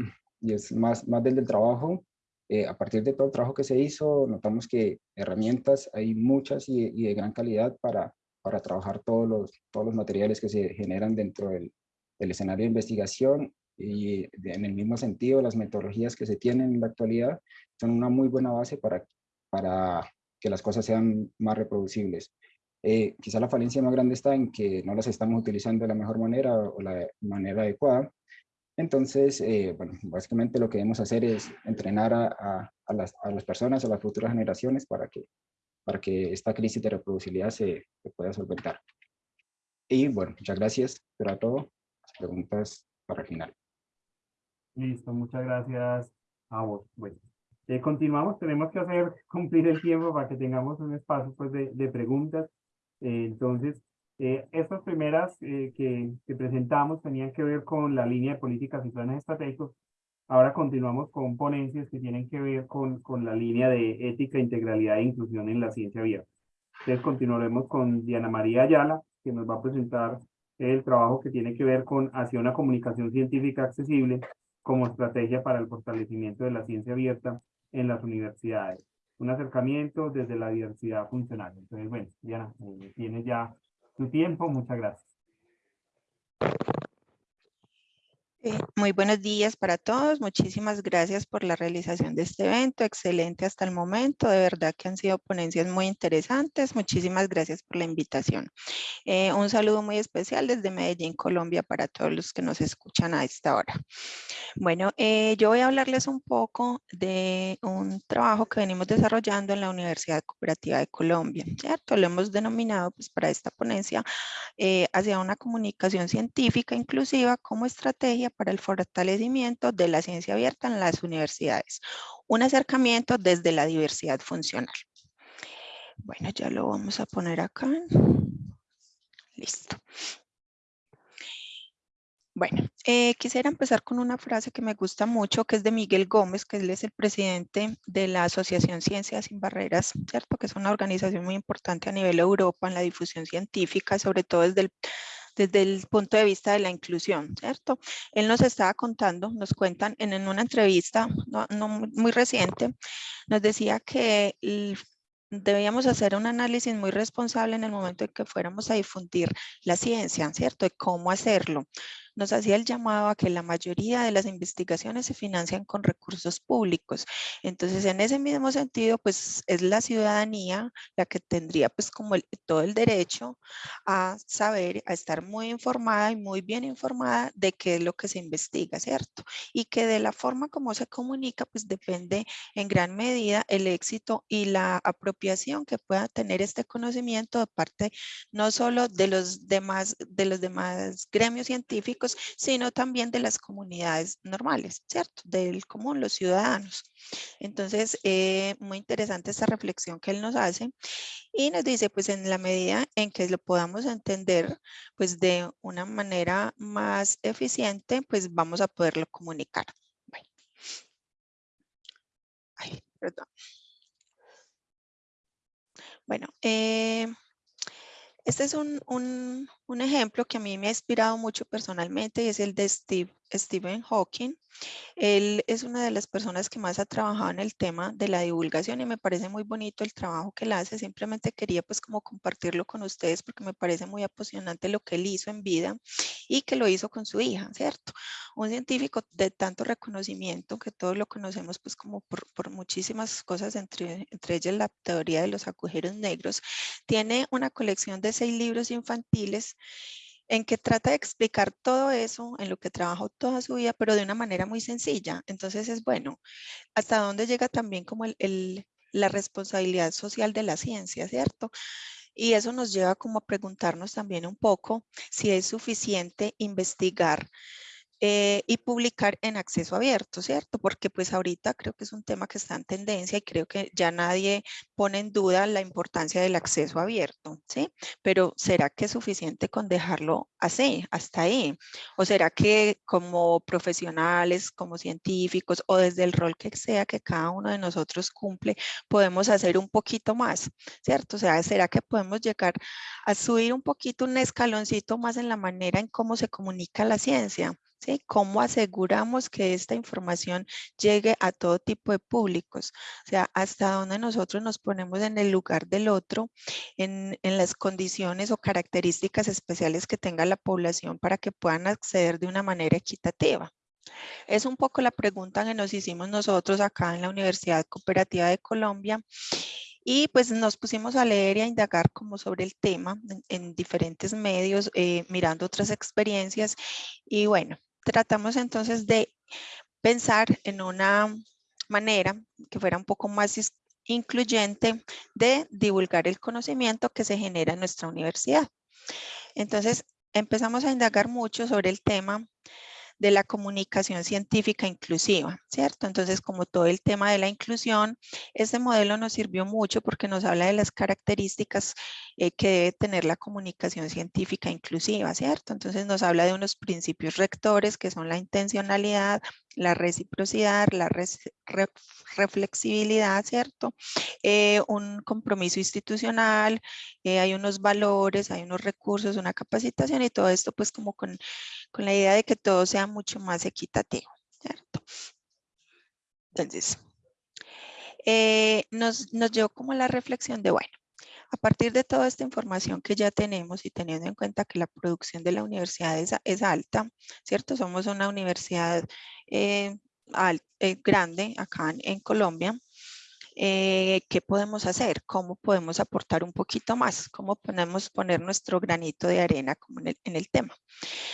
y es más, más del, del trabajo, eh, a partir de todo el trabajo que se hizo, notamos que herramientas hay muchas y, de gran calidad para, para trabajar todos los, todos los materiales que se generan dentro del, del escenario de investigación y en el mismo sentido, las metodologías que se tienen en la actualidad son una muy buena base para, para que las cosas sean más reproducibles. Eh, quizá la falencia más grande está en que no las estamos utilizando de la mejor manera o la manera adecuada. Entonces, eh, bueno, básicamente lo que debemos hacer es entrenar a, a, las, a, las, personas, a las futuras generaciones para que, para que esta crisis de reproducibilidad se, se pueda solventar. Y bueno, muchas gracias. Pero todo, preguntas para el final. Listo, muchas gracias a vos. Bueno, eh, continuamos, tenemos que hacer cumplir el tiempo para que tengamos un espacio pues, de, de preguntas. Eh, entonces, eh, estas primeras eh, que, que, presentamos tenían que ver con la línea de políticas y planes estratégicos. Ahora continuamos con ponencias que tienen que ver con, con la línea de ética, integralidad e inclusión en la ciencia abierta. Entonces continuaremos con Diana María Ayala, que nos va a presentar el trabajo que tiene que ver con hacia una comunicación científica accesible como estrategia para el fortalecimiento de la ciencia abierta en las universidades. Un acercamiento desde la diversidad funcional. Entonces, bueno, Diana, eh, tienes ya tu tiempo. Muchas gracias. Eh, muy buenos días para todos. Muchísimas gracias por la realización de este evento. Excelente hasta el momento. De verdad que han sido ponencias muy interesantes. Muchísimas gracias por la invitación. Eh, un saludo muy especial desde Medellín, Colombia, para todos los que nos escuchan a esta hora. Bueno, eh, yo voy a hablarles un poco de un trabajo que venimos desarrollando en la Universidad Cooperativa de Colombia. Lo hemos denominado pues, para esta ponencia hacia una comunicación científica inclusiva como estrategia para el fortalecimiento de la ciencia abierta en las universidades. Un acercamiento desde la diversidad funcional. Bueno, ya lo vamos a poner acá. Listo. Bueno, eh, quisiera empezar con una frase que me gusta mucho, que es de Miguel Gómez, que él es el presidente de la Asociación Ciencias Sin Barreras, ¿cierto? Que es una organización muy importante a nivel Europa en la difusión científica, sobre todo desde el desde el punto de vista de la inclusión, ¿cierto? Él nos estaba contando, nos cuentan en, una entrevista no, muy reciente, nos decía que debíamos hacer un análisis muy responsable en el momento en que fuéramos a difundir la ciencia, ¿cierto? De cómo hacerlo nos hacía el llamado a que la mayoría de las investigaciones se financian con recursos públicos. Entonces, en ese mismo sentido, pues es la ciudadanía la que tendría pues como todo el derecho a saber, a estar muy informada y muy bien informada de qué es lo que se investiga, ¿cierto? Y que de la forma como se comunica, pues depende en gran medida el éxito y la apropiación que pueda tener este conocimiento de parte no solo de los demás, de los demás gremios científicos, sino también de las comunidades normales, ¿cierto? Del común, los ciudadanos. Entonces, eh, muy interesante esta reflexión que él nos hace y nos dice, pues en la medida en que lo podamos entender, pues de una manera más eficiente, pues vamos a poderlo comunicar. Bueno. Eh, este es un, un, ejemplo que a mí me ha inspirado mucho personalmente es el de Stephen Hawking. Él es una de las personas que más ha trabajado en el tema de la divulgación y me parece muy bonito el trabajo que él hace. Simplemente quería pues como compartirlo con ustedes porque me parece muy apasionante lo que él hizo en vida y que lo hizo con su hija, ¿cierto? Un científico de tanto reconocimiento que todos lo conocemos pues como por, por muchísimas cosas, entre, entre ellas la teoría de los agujeros negros, tiene una colección de seis libros infantiles en que trata de explicar todo eso, en lo que trabajó toda su vida, pero de una manera muy sencilla. Entonces es bueno, hasta dónde llega también como el, la responsabilidad social de la ciencia, ¿cierto? Y eso nos lleva como a preguntarnos también un poco si es suficiente investigar eh, y publicar en acceso abierto, ¿cierto? Porque pues ahorita creo que es un tema que está en tendencia y creo que ya nadie pone en duda la importancia del acceso abierto, ¿sí? Pero ¿será que es suficiente con dejarlo así, hasta ahí? ¿O será que como profesionales, como científicos o desde el rol que sea que cada uno de nosotros cumple, podemos hacer un poquito más, ¿cierto? O sea, ¿será que podemos llegar a subir un poquito, un escaloncito más en la manera en cómo se comunica la ciencia? ¿Sí? ¿Cómo aseguramos que esta información llegue a todo tipo de públicos? O sea, hasta dónde nosotros nos ponemos en el lugar del otro, en, en las condiciones o características especiales que tenga la población para que puedan acceder de una manera equitativa. Es un poco la pregunta que nos hicimos nosotros acá en la Universidad Cooperativa de Colombia y pues nos pusimos a leer y a indagar como sobre el tema en, diferentes medios, eh, mirando otras experiencias y bueno, tratamos entonces de pensar en una manera que fuera un poco más incluyente de divulgar el conocimiento que se genera en nuestra universidad. Entonces empezamos a indagar mucho sobre el tema de la comunicación científica inclusiva, ¿cierto? Entonces, como todo el tema de la inclusión, este modelo nos sirvió mucho porque nos habla de las características eh, que debe tener la comunicación científica inclusiva, ¿cierto? Entonces, nos habla de unos principios rectores que son la intencionalidad, la reciprocidad, la reflexibilidad, ¿cierto? Eh, un compromiso institucional, eh, hay unos valores, hay unos recursos, una capacitación y todo esto pues como con, con la idea de que todo sea mucho más equitativo, ¿cierto? Entonces, eh, nos, nos llevó como la reflexión de, bueno, A partir de toda esta información que ya tenemos y teniendo en cuenta que la producción de la universidad es, alta, ¿cierto? Somos una universidad eh, eh, grande acá en Colombia. Eh, qué podemos hacer, cómo podemos aportar un poquito más, cómo podemos poner nuestro granito de arena como en, el, tema.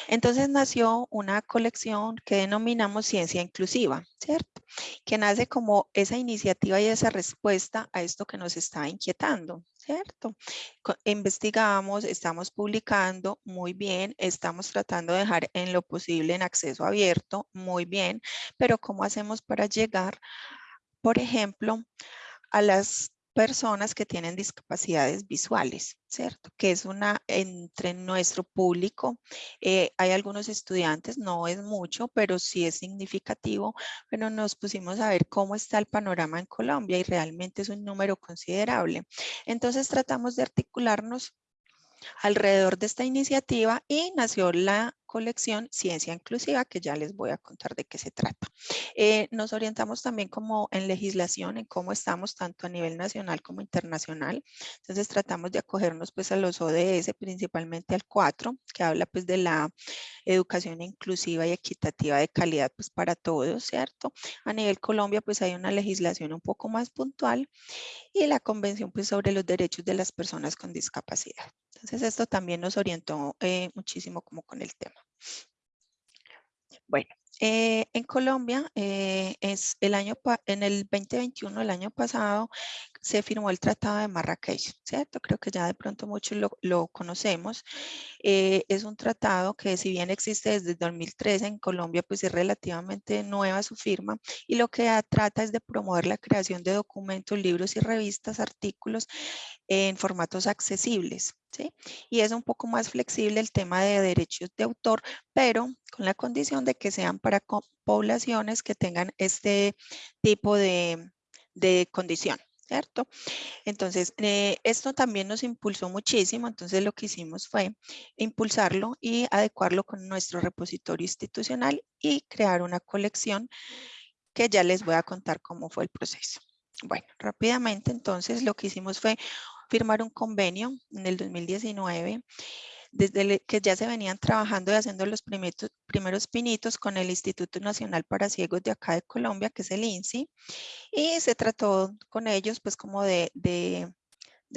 Entonces nació una colección que denominamos Ciencia Inclusiva, ¿cierto? Que nace como esa iniciativa y esa respuesta a esto que nos está inquietando, ¿cierto? Investigamos, estamos publicando muy bien, estamos tratando de dejar en lo posible en acceso abierto, muy bien, pero ¿cómo hacemos para llegar por ejemplo, a las personas que tienen discapacidades visuales, ¿cierto? Que es una, entre nuestro público, eh, hay algunos estudiantes, no es mucho, pero sí es significativo, pero nos pusimos a ver cómo está el panorama en Colombia y realmente es un número considerable. Entonces tratamos de articularnos alrededor de esta iniciativa y nació la colección Ciencia Inclusiva, que ya les voy a contar de qué se trata. Eh, nos orientamos también como en legislación, en cómo estamos tanto a nivel nacional como internacional. Entonces tratamos de acogernos pues a los ODS, principalmente al 4, que habla pues de la educación inclusiva y equitativa de calidad pues para todos, ¿cierto? A nivel Colombia pues hay una legislación un poco más puntual y la convención pues sobre los derechos de las personas con discapacidad. Entonces esto también nos orientó eh, muchísimo como con el tema. Bueno, eh, en Colombia, eh, es el año en el 2021, el año pasado, se firmó el Tratado de Marrakech, ¿cierto? Creo que ya de pronto muchos lo, conocemos. Eh, es un tratado que si bien existe desde 2013 en Colombia, pues es relativamente nueva su firma y lo que trata es de promover la creación de documentos, libros y revistas, artículos en formatos accesibles, ¿sí? Y es un poco más flexible el tema de derechos de autor, pero con la condición de que sean para poblaciones que tengan este tipo de, de condición. ¿Cierto? Entonces, eh, esto también nos impulsó muchísimo, entonces lo que hicimos fue impulsarlo y adecuarlo con nuestro repositorio institucional y crear una colección que ya les voy a contar cómo fue el proceso. Bueno, rápidamente entonces lo que hicimos fue firmar un convenio en el 2019 desde que ya se venían trabajando y haciendo los primeros, pinitos con el Instituto Nacional para Ciegos de acá de Colombia, que es el INSI, y se trató con ellos pues como de, de,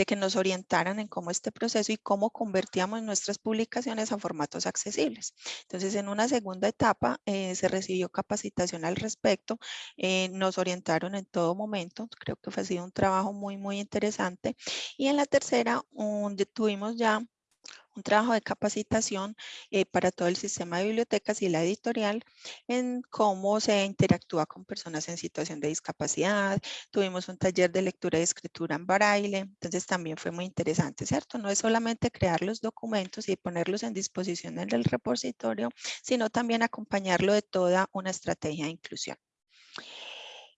que nos orientaran en cómo este proceso y cómo convertíamos nuestras publicaciones a formatos accesibles. Entonces, en una segunda etapa eh, se recibió capacitación al respecto, eh, nos orientaron en todo momento, creo que fue sido un trabajo muy, muy interesante. Y en la tercera, tuvimos ya un trabajo de capacitación eh, para todo el sistema de bibliotecas y la editorial en cómo se interactúa con personas en situación de discapacidad. Tuvimos un taller de lectura y escritura en braille, entonces también fue muy interesante, ¿cierto? No es solamente crear los documentos y ponerlos en disposición en el repositorio, sino también acompañarlo de toda una estrategia de inclusión.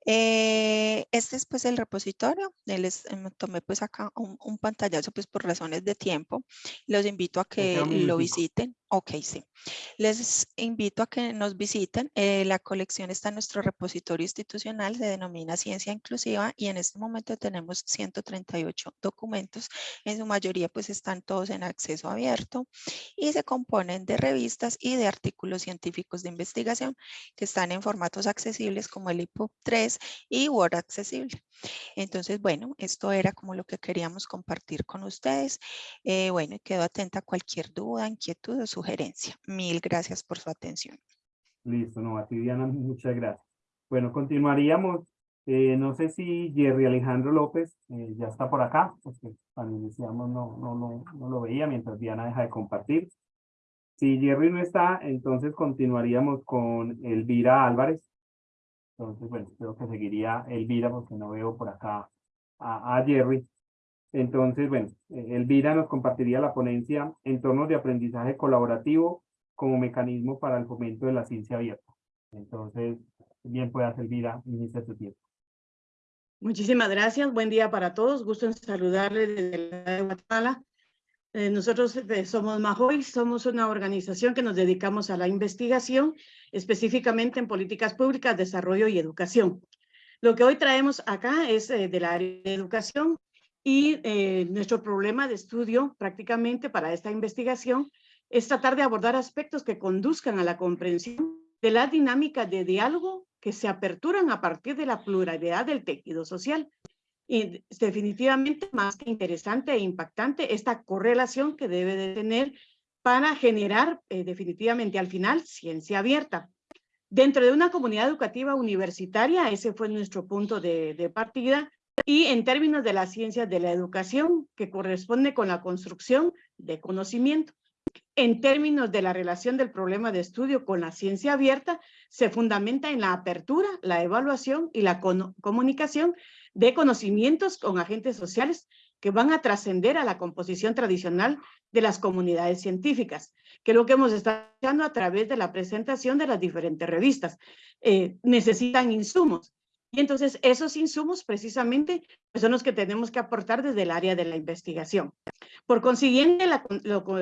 Eh, este es pues el repositorio, les em, tomé pues acá un, pantallazo pues por razones de tiempo, los invito a que lo visiten. Ok, sí. Les invito a que nos visiten. Eh, la colección está en nuestro repositorio institucional, se denomina Ciencia Inclusiva y en este momento tenemos 138 documentos. En su mayoría pues están todos en acceso abierto y se componen de revistas y de artículos científicos de investigación que están en formatos accesibles como el EPUB 3 y Word accesible. Entonces, bueno, esto era como lo que queríamos compartir con ustedes. Eh, bueno, quedo atenta a cualquier duda, inquietud sugerencia. Mil gracias por su atención. Listo, no, a ti Diana, muchas gracias. Bueno, continuaríamos. Eh, no sé si Jerry Alejandro López eh, ya está por acá, porque cuando iniciamos no, no, no, no lo veía mientras Diana deja de compartir. Si Jerry no está, entonces continuaríamos con Elvira Álvarez. Entonces, bueno, creo que seguiría Elvira porque no veo por acá a, a Jerry. Entonces, bueno, eh, Elvira nos compartiría la ponencia Entornos de aprendizaje colaborativo como mecanismo para el fomento de la ciencia abierta. Entonces, bien puedas, Elvira, inicia tu tiempo. Muchísimas gracias. Buen día para todos. Gusto en saludarles desde la de Guatemala. Eh, nosotros eh, somos Mahoy, somos una organización que nos dedicamos a la investigación, específicamente en políticas públicas, desarrollo y educación. Lo que hoy traemos acá es del área de educación y eh, nuestro problema de estudio prácticamente para esta investigación es tratar de abordar aspectos que conduzcan a la comprensión de la dinámica de diálogo que se aperturan a partir de la pluralidad del tejido social. Y definitivamente más que interesante e impactante esta correlación que debe de tener para generar eh, definitivamente al final ciencia abierta. Dentro de una comunidad educativa universitaria, ese fue nuestro punto de, de partida, y en términos de las ciencias de la educación, que corresponde con la construcción de conocimiento. En términos de la relación del problema de estudio con la ciencia abierta, se fundamenta en la apertura, la evaluación y la comunicación de conocimientos con agentes sociales que van a trascender a la composición tradicional de las comunidades científicas, que es lo que hemos estado a través de la presentación de las diferentes revistas. Eh, necesitan insumos y entonces esos insumos precisamente pues, son los que tenemos que aportar desde el área de la investigación. Por consiguiente, la,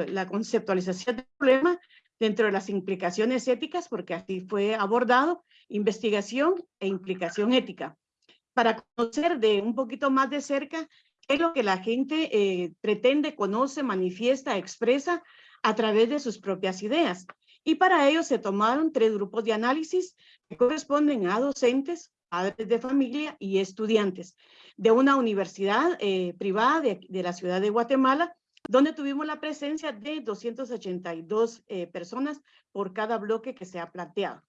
la conceptualización del problema dentro de las implicaciones éticas, porque así fue abordado, investigación e implicación ética. Para conocer de un poquito más de cerca qué es lo que la gente eh, pretende, conoce, manifiesta, expresa a través de sus propias ideas. Y para ello se tomaron tres grupos de análisis que corresponden a docentes, padres de familia y estudiantes de una universidad eh, privada de, de, la ciudad de Guatemala, donde tuvimos la presencia de 282 eh, personas por cada bloque que se ha planteado.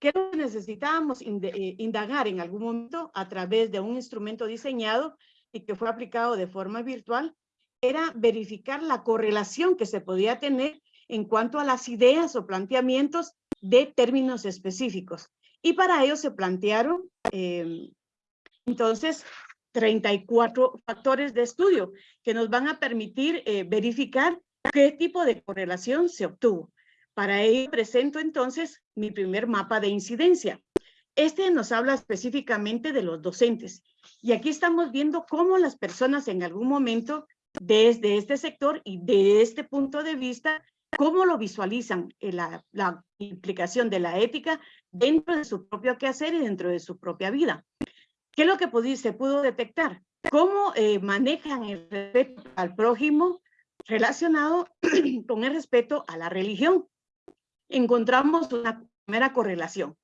¿Qué necesitábamos eh, indagar en algún momento a través de un instrumento diseñado y que fue aplicado de forma virtual? Era verificar la correlación que se podía tener en cuanto a las ideas o planteamientos de términos específicos. Y para ello se plantearon eh, entonces 34 factores de estudio que nos van a permitir eh, verificar qué tipo de correlación se obtuvo. Para ello presento entonces mi primer mapa de incidencia. Este nos habla específicamente de los docentes. Y aquí estamos viendo cómo las personas en algún momento desde este sector y de este punto de vista cómo lo visualizan eh, la, la, implicación de la ética dentro de su propio quehacer y dentro de su propia vida. ¿Qué es lo que se pudo detectar? ¿Cómo eh, manejan el respeto al prójimo relacionado con el respeto a la religión? Encontramos una primera correlación,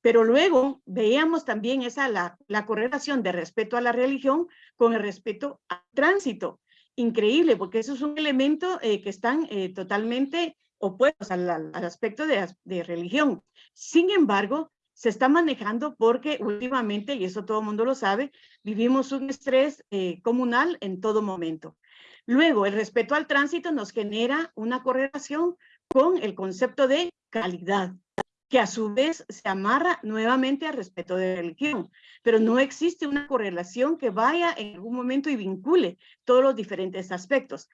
pero luego veíamos también esa la, la correlación de respeto a la religión con el respeto al tránsito increíble, porque eso es un elemento eh, que están eh, totalmente opuestos al, al aspecto de, religión. Sin embargo, se está manejando porque últimamente, y eso todo el mundo lo sabe, vivimos un estrés eh, comunal en todo momento. Luego, el respeto al tránsito nos genera una correlación con el concepto de calidad que a su vez se amarra nuevamente al respeto de religión, pero no existe una correlación que vaya en algún momento y vincule todos los diferentes aspectos.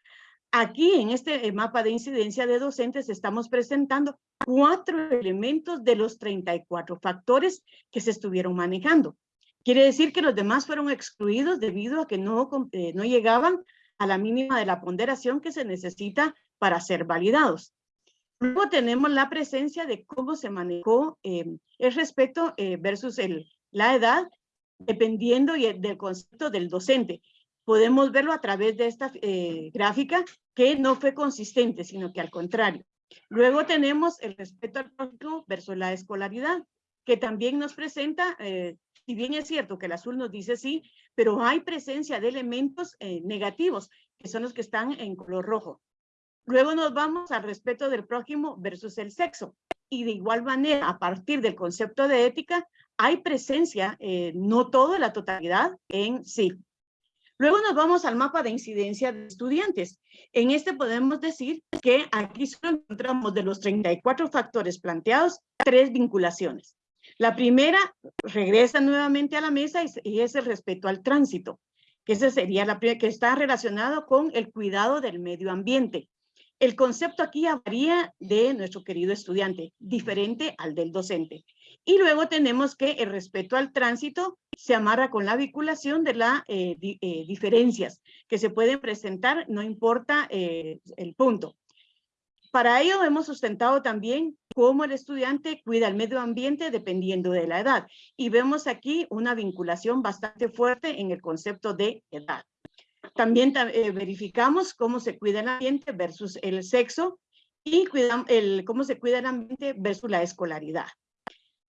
Aquí en este eh, mapa de incidencia de docentes estamos presentando cuatro elementos de los 34 factores que se estuvieron manejando. Quiere decir que los demás fueron excluidos debido a que no, eh, no llegaban a la mínima de la ponderación que se necesita para ser validados. Luego tenemos la presencia de cómo se manejó eh, el respeto eh, versus la edad, dependiendo del concepto del docente. Podemos verlo a través de esta eh, gráfica que no fue consistente, sino que al contrario. Luego tenemos el respeto al prójimo versus la escolaridad, que también nos presenta, si bien es cierto que el azul nos dice sí, pero hay presencia de elementos negativos, que son los que están en color rojo. Luego nos vamos al respeto del prójimo versus el sexo. Y de igual manera, a partir del concepto de ética, hay presencia, eh, no toda la totalidad en sí. Luego nos vamos al mapa de incidencia de estudiantes. En este podemos decir que aquí solo encontramos de los 34 factores planteados, tres vinculaciones. La primera regresa nuevamente a la mesa y es el respeto al tránsito, que ese sería la primera, que está relacionado con el cuidado del medio ambiente. El concepto aquí varía de nuestro querido estudiante, diferente al del docente. Y luego tenemos que el respeto al tránsito se amarra con la vinculación de las eh, eh, diferencias que se pueden presentar, no importa eh, el punto. Para ello hemos sustentado también cómo el estudiante cuida el medio ambiente dependiendo de la edad. Y vemos aquí una vinculación bastante fuerte en el concepto de edad. También verificamos cómo se cuida el ambiente versus el sexo y el, cómo se cuida el ambiente versus la escolaridad.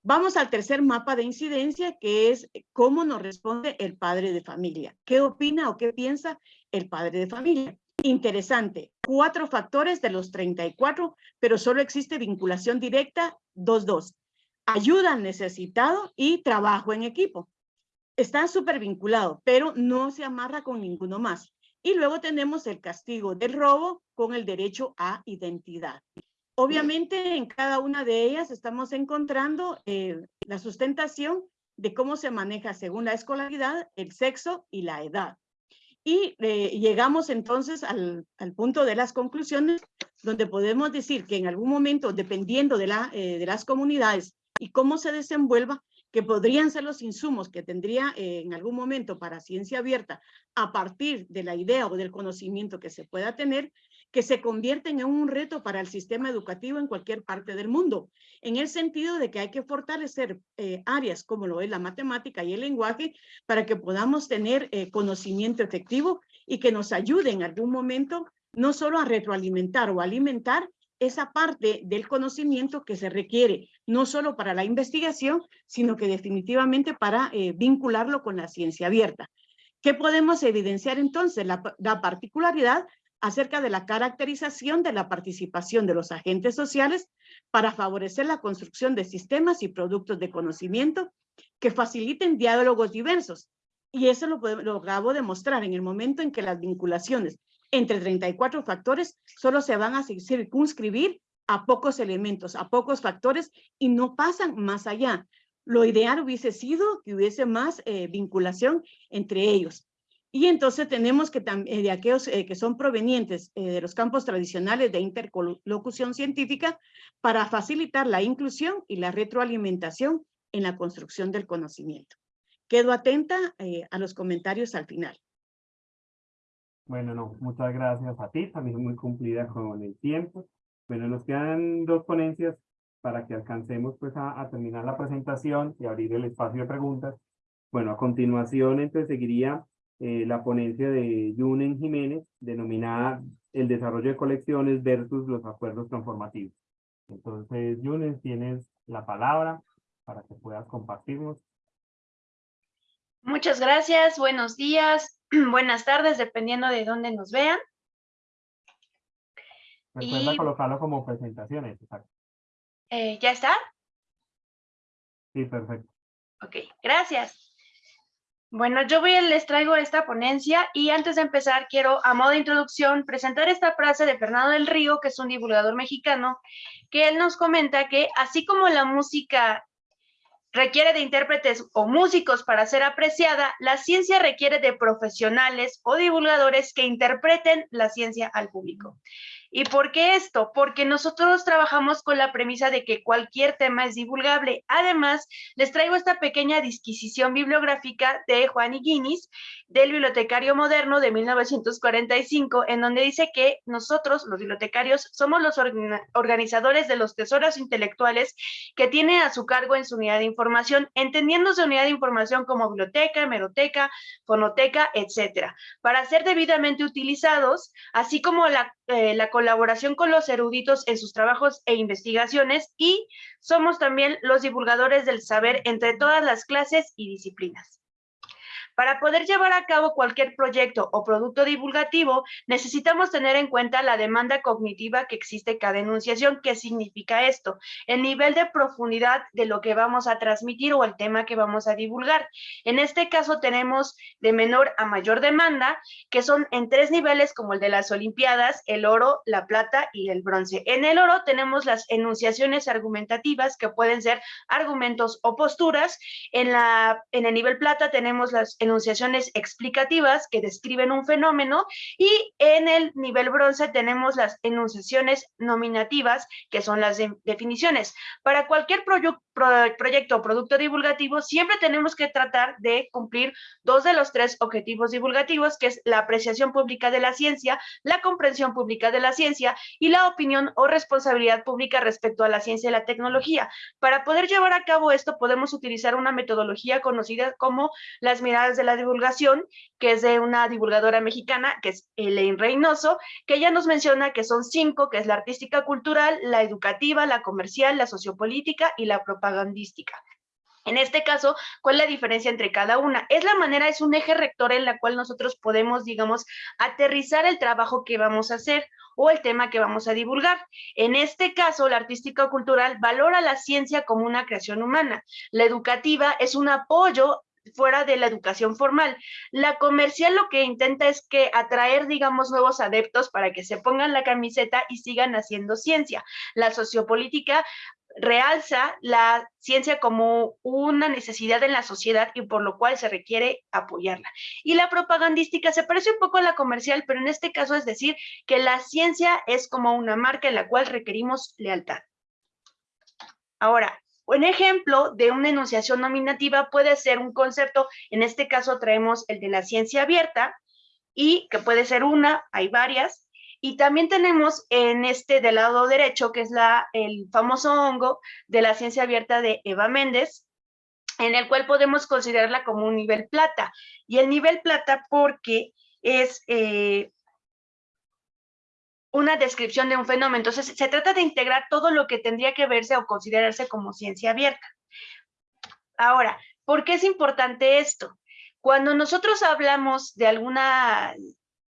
Vamos al tercer mapa de incidencia, que es cómo nos responde el padre de familia. ¿Qué opina o qué piensa el padre de familia? Interesante, cuatro factores de los 34, pero solo existe vinculación directa, 2-2. Ayuda al necesitado y trabajo en equipo. Está súper vinculado, pero no se amarra con ninguno más. Y luego tenemos el castigo del robo con el derecho a identidad. Obviamente en cada una de ellas estamos encontrando eh, la sustentación de cómo se maneja según la escolaridad, el sexo y la edad. Y eh, llegamos entonces al, punto de las conclusiones, donde podemos decir que en algún momento, dependiendo de, eh, de las comunidades y cómo se desenvuelva, que podrían ser los insumos que tendría en algún momento para ciencia abierta a partir de la idea o del conocimiento que se pueda tener, que se convierten en un reto para el sistema educativo en cualquier parte del mundo, en el sentido de que hay que fortalecer eh, áreas como lo es la matemática y el lenguaje para que podamos tener eh, conocimiento efectivo y que nos ayude en algún momento no solo a retroalimentar o alimentar esa parte del conocimiento que se requiere, no solo para la investigación, sino que definitivamente para eh, vincularlo con la ciencia abierta. ¿Qué podemos evidenciar entonces? La, la particularidad acerca de la caracterización de la participación de los agentes sociales para favorecer la construcción de sistemas y productos de conocimiento que faciliten diálogos diversos. Y eso lo, lo acabo en el momento en que las vinculaciones entre 34 factores solo se van a circunscribir a pocos elementos, a pocos factores y no pasan más allá. Lo ideal hubiese sido que hubiese más eh, vinculación entre ellos. Y entonces tenemos que eh, de aquellos eh, que son provenientes eh, de los campos tradicionales de interlocución científica para facilitar la inclusión y la retroalimentación en la construcción del conocimiento. Quedo atenta a los comentarios al final. Bueno, no, muchas gracias a ti, también muy cumplida con el tiempo. Bueno, nos quedan dos ponencias para que alcancemos pues a, a terminar la presentación y abrir el espacio de preguntas. Bueno, a continuación entonces seguiría eh, la ponencia de Yunen Jiménez, denominada El desarrollo de colecciones versus los acuerdos transformativos. Entonces, Yunen, tienes la palabra para que puedas compartirnos. Muchas gracias, buenos días, buenas tardes, dependiendo de dónde nos vean. Recuerda colocarlo como presentaciones, eh, ¿Ya está? Sí, perfecto. Ok, gracias. Bueno, yo les traigo esta ponencia y antes de empezar quiero, a modo de introducción, presentar esta frase de Fernando del Río, que es un divulgador mexicano, que él nos comenta que así como la música requiere de intérpretes o músicos para ser apreciada, la ciencia requiere de profesionales o divulgadores que interpreten la ciencia al público. ¿Y por qué esto? Porque nosotros trabajamos con la premisa de que cualquier tema es divulgable. Además, les traigo esta pequeña disquisición bibliográfica de Juan Higuinis, del bibliotecario moderno de 1945, en donde dice que nosotros, los bibliotecarios, somos los organizadores de los tesoros intelectuales que tiene a su cargo en su unidad de información, entendiéndose unidad de información como biblioteca, hemeroteca, fonoteca, etcétera, para ser debidamente utilizados, así como la, eh, la colaboración con los eruditos en sus trabajos e investigaciones y somos también los divulgadores del saber entre todas las clases y disciplinas. Para poder llevar a cabo cualquier proyecto o producto divulgativo, necesitamos tener en cuenta la demanda cognitiva que existe cada enunciación. ¿Qué significa esto? El nivel de profundidad de lo que vamos a transmitir o el tema que vamos a divulgar. En este caso tenemos de menor a mayor demanda, que son en tres niveles como el de las Olimpiadas, el oro, la plata y el bronce. En el oro tenemos las enunciaciones argumentativas que pueden ser argumentos o posturas. En, la, en el nivel plata tenemos las enunciaciones explicativas que describen un fenómeno y en el nivel bronce tenemos las enunciaciones nominativas que son las definiciones. Para cualquier proyecto o producto divulgativo, siempre tenemos que tratar de cumplir dos de los tres objetivos divulgativos, que es la apreciación pública de la ciencia, la comprensión pública de la ciencia y la opinión o responsabilidad pública respecto a la ciencia y la tecnología. Para poder llevar a cabo esto, podemos utilizar una metodología conocida como las miradas de la divulgación, que es de una divulgadora mexicana, que es Elaine Reynoso, que ella nos menciona que son cinco, que es la artística cultural, la educativa, la comercial, la sociopolítica y la propagandística. En este caso, ¿cuál es la diferencia entre cada una? Es la manera, es un eje rector en la cual nosotros podemos, digamos, aterrizar el trabajo que vamos a hacer o el tema que vamos a divulgar. En este caso, la artística cultural valora la ciencia como una creación humana. La educativa es un apoyo fuera de la educación formal. La comercial lo que intenta es que atraer, digamos, nuevos adeptos para que se pongan la camiseta y sigan haciendo ciencia. La sociopolítica realza la ciencia como una necesidad en la sociedad y por lo cual se requiere apoyarla. Y la propagandística se parece un poco a la comercial, pero en este caso es decir que la ciencia es como una marca en la cual requerimos lealtad. Ahora, un ejemplo de una enunciación nominativa puede ser un concepto, en este caso traemos el de la ciencia abierta, y que puede ser una, hay varias, y también tenemos en este del lado derecho, que es la, el famoso hongo de la ciencia abierta de Eva Méndez, en el cual podemos considerarla como un nivel plata. Y el nivel plata porque es eh, una descripción de un fenómeno. Entonces, se trata de integrar todo lo que tendría que verse o considerarse como ciencia abierta. Ahora, ¿por qué es importante esto? Cuando nosotros hablamos de alguna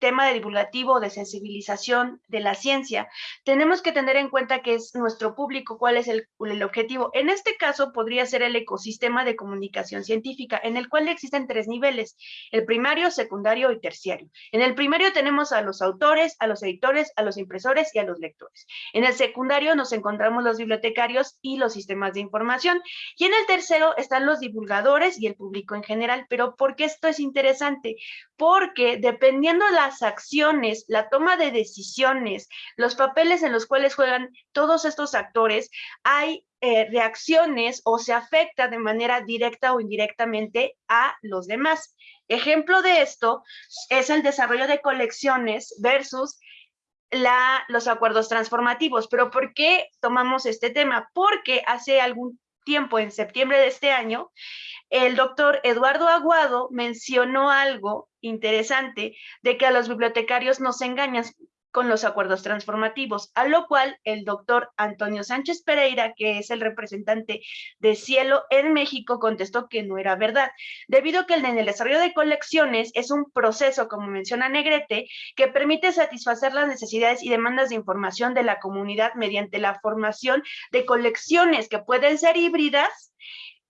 tema de divulgativo, de sensibilización de la ciencia, tenemos que tener en cuenta que es nuestro público, cuál es el, el, objetivo. En este caso podría ser el ecosistema de comunicación científica, en el cual existen tres niveles, el primario, secundario y terciario. En el primario tenemos a los autores, a los editores, a los impresores y a los lectores. En el secundario nos encontramos los bibliotecarios y los sistemas de información. Y en el tercero están los divulgadores y el público en general. Pero ¿por qué esto es interesante? Porque dependiendo la las acciones, la toma de decisiones, los papeles en los cuales juegan todos estos actores, hay eh, reacciones o se afecta de manera directa o indirectamente a los demás. Ejemplo de esto es el desarrollo de colecciones versus la, los acuerdos transformativos. Pero ¿por qué tomamos este tema? Porque hace algún tiempo, en septiembre de este año, el doctor Eduardo Aguado mencionó algo interesante de que a los bibliotecarios nos engañan con los acuerdos transformativos, a lo cual el doctor Antonio Sánchez Pereira, que es el representante de Cielo en México, contestó que no era verdad, debido a que en el desarrollo de colecciones es un proceso, como menciona Negrete, que permite satisfacer las necesidades y demandas de información de la comunidad mediante la formación de colecciones que pueden ser híbridas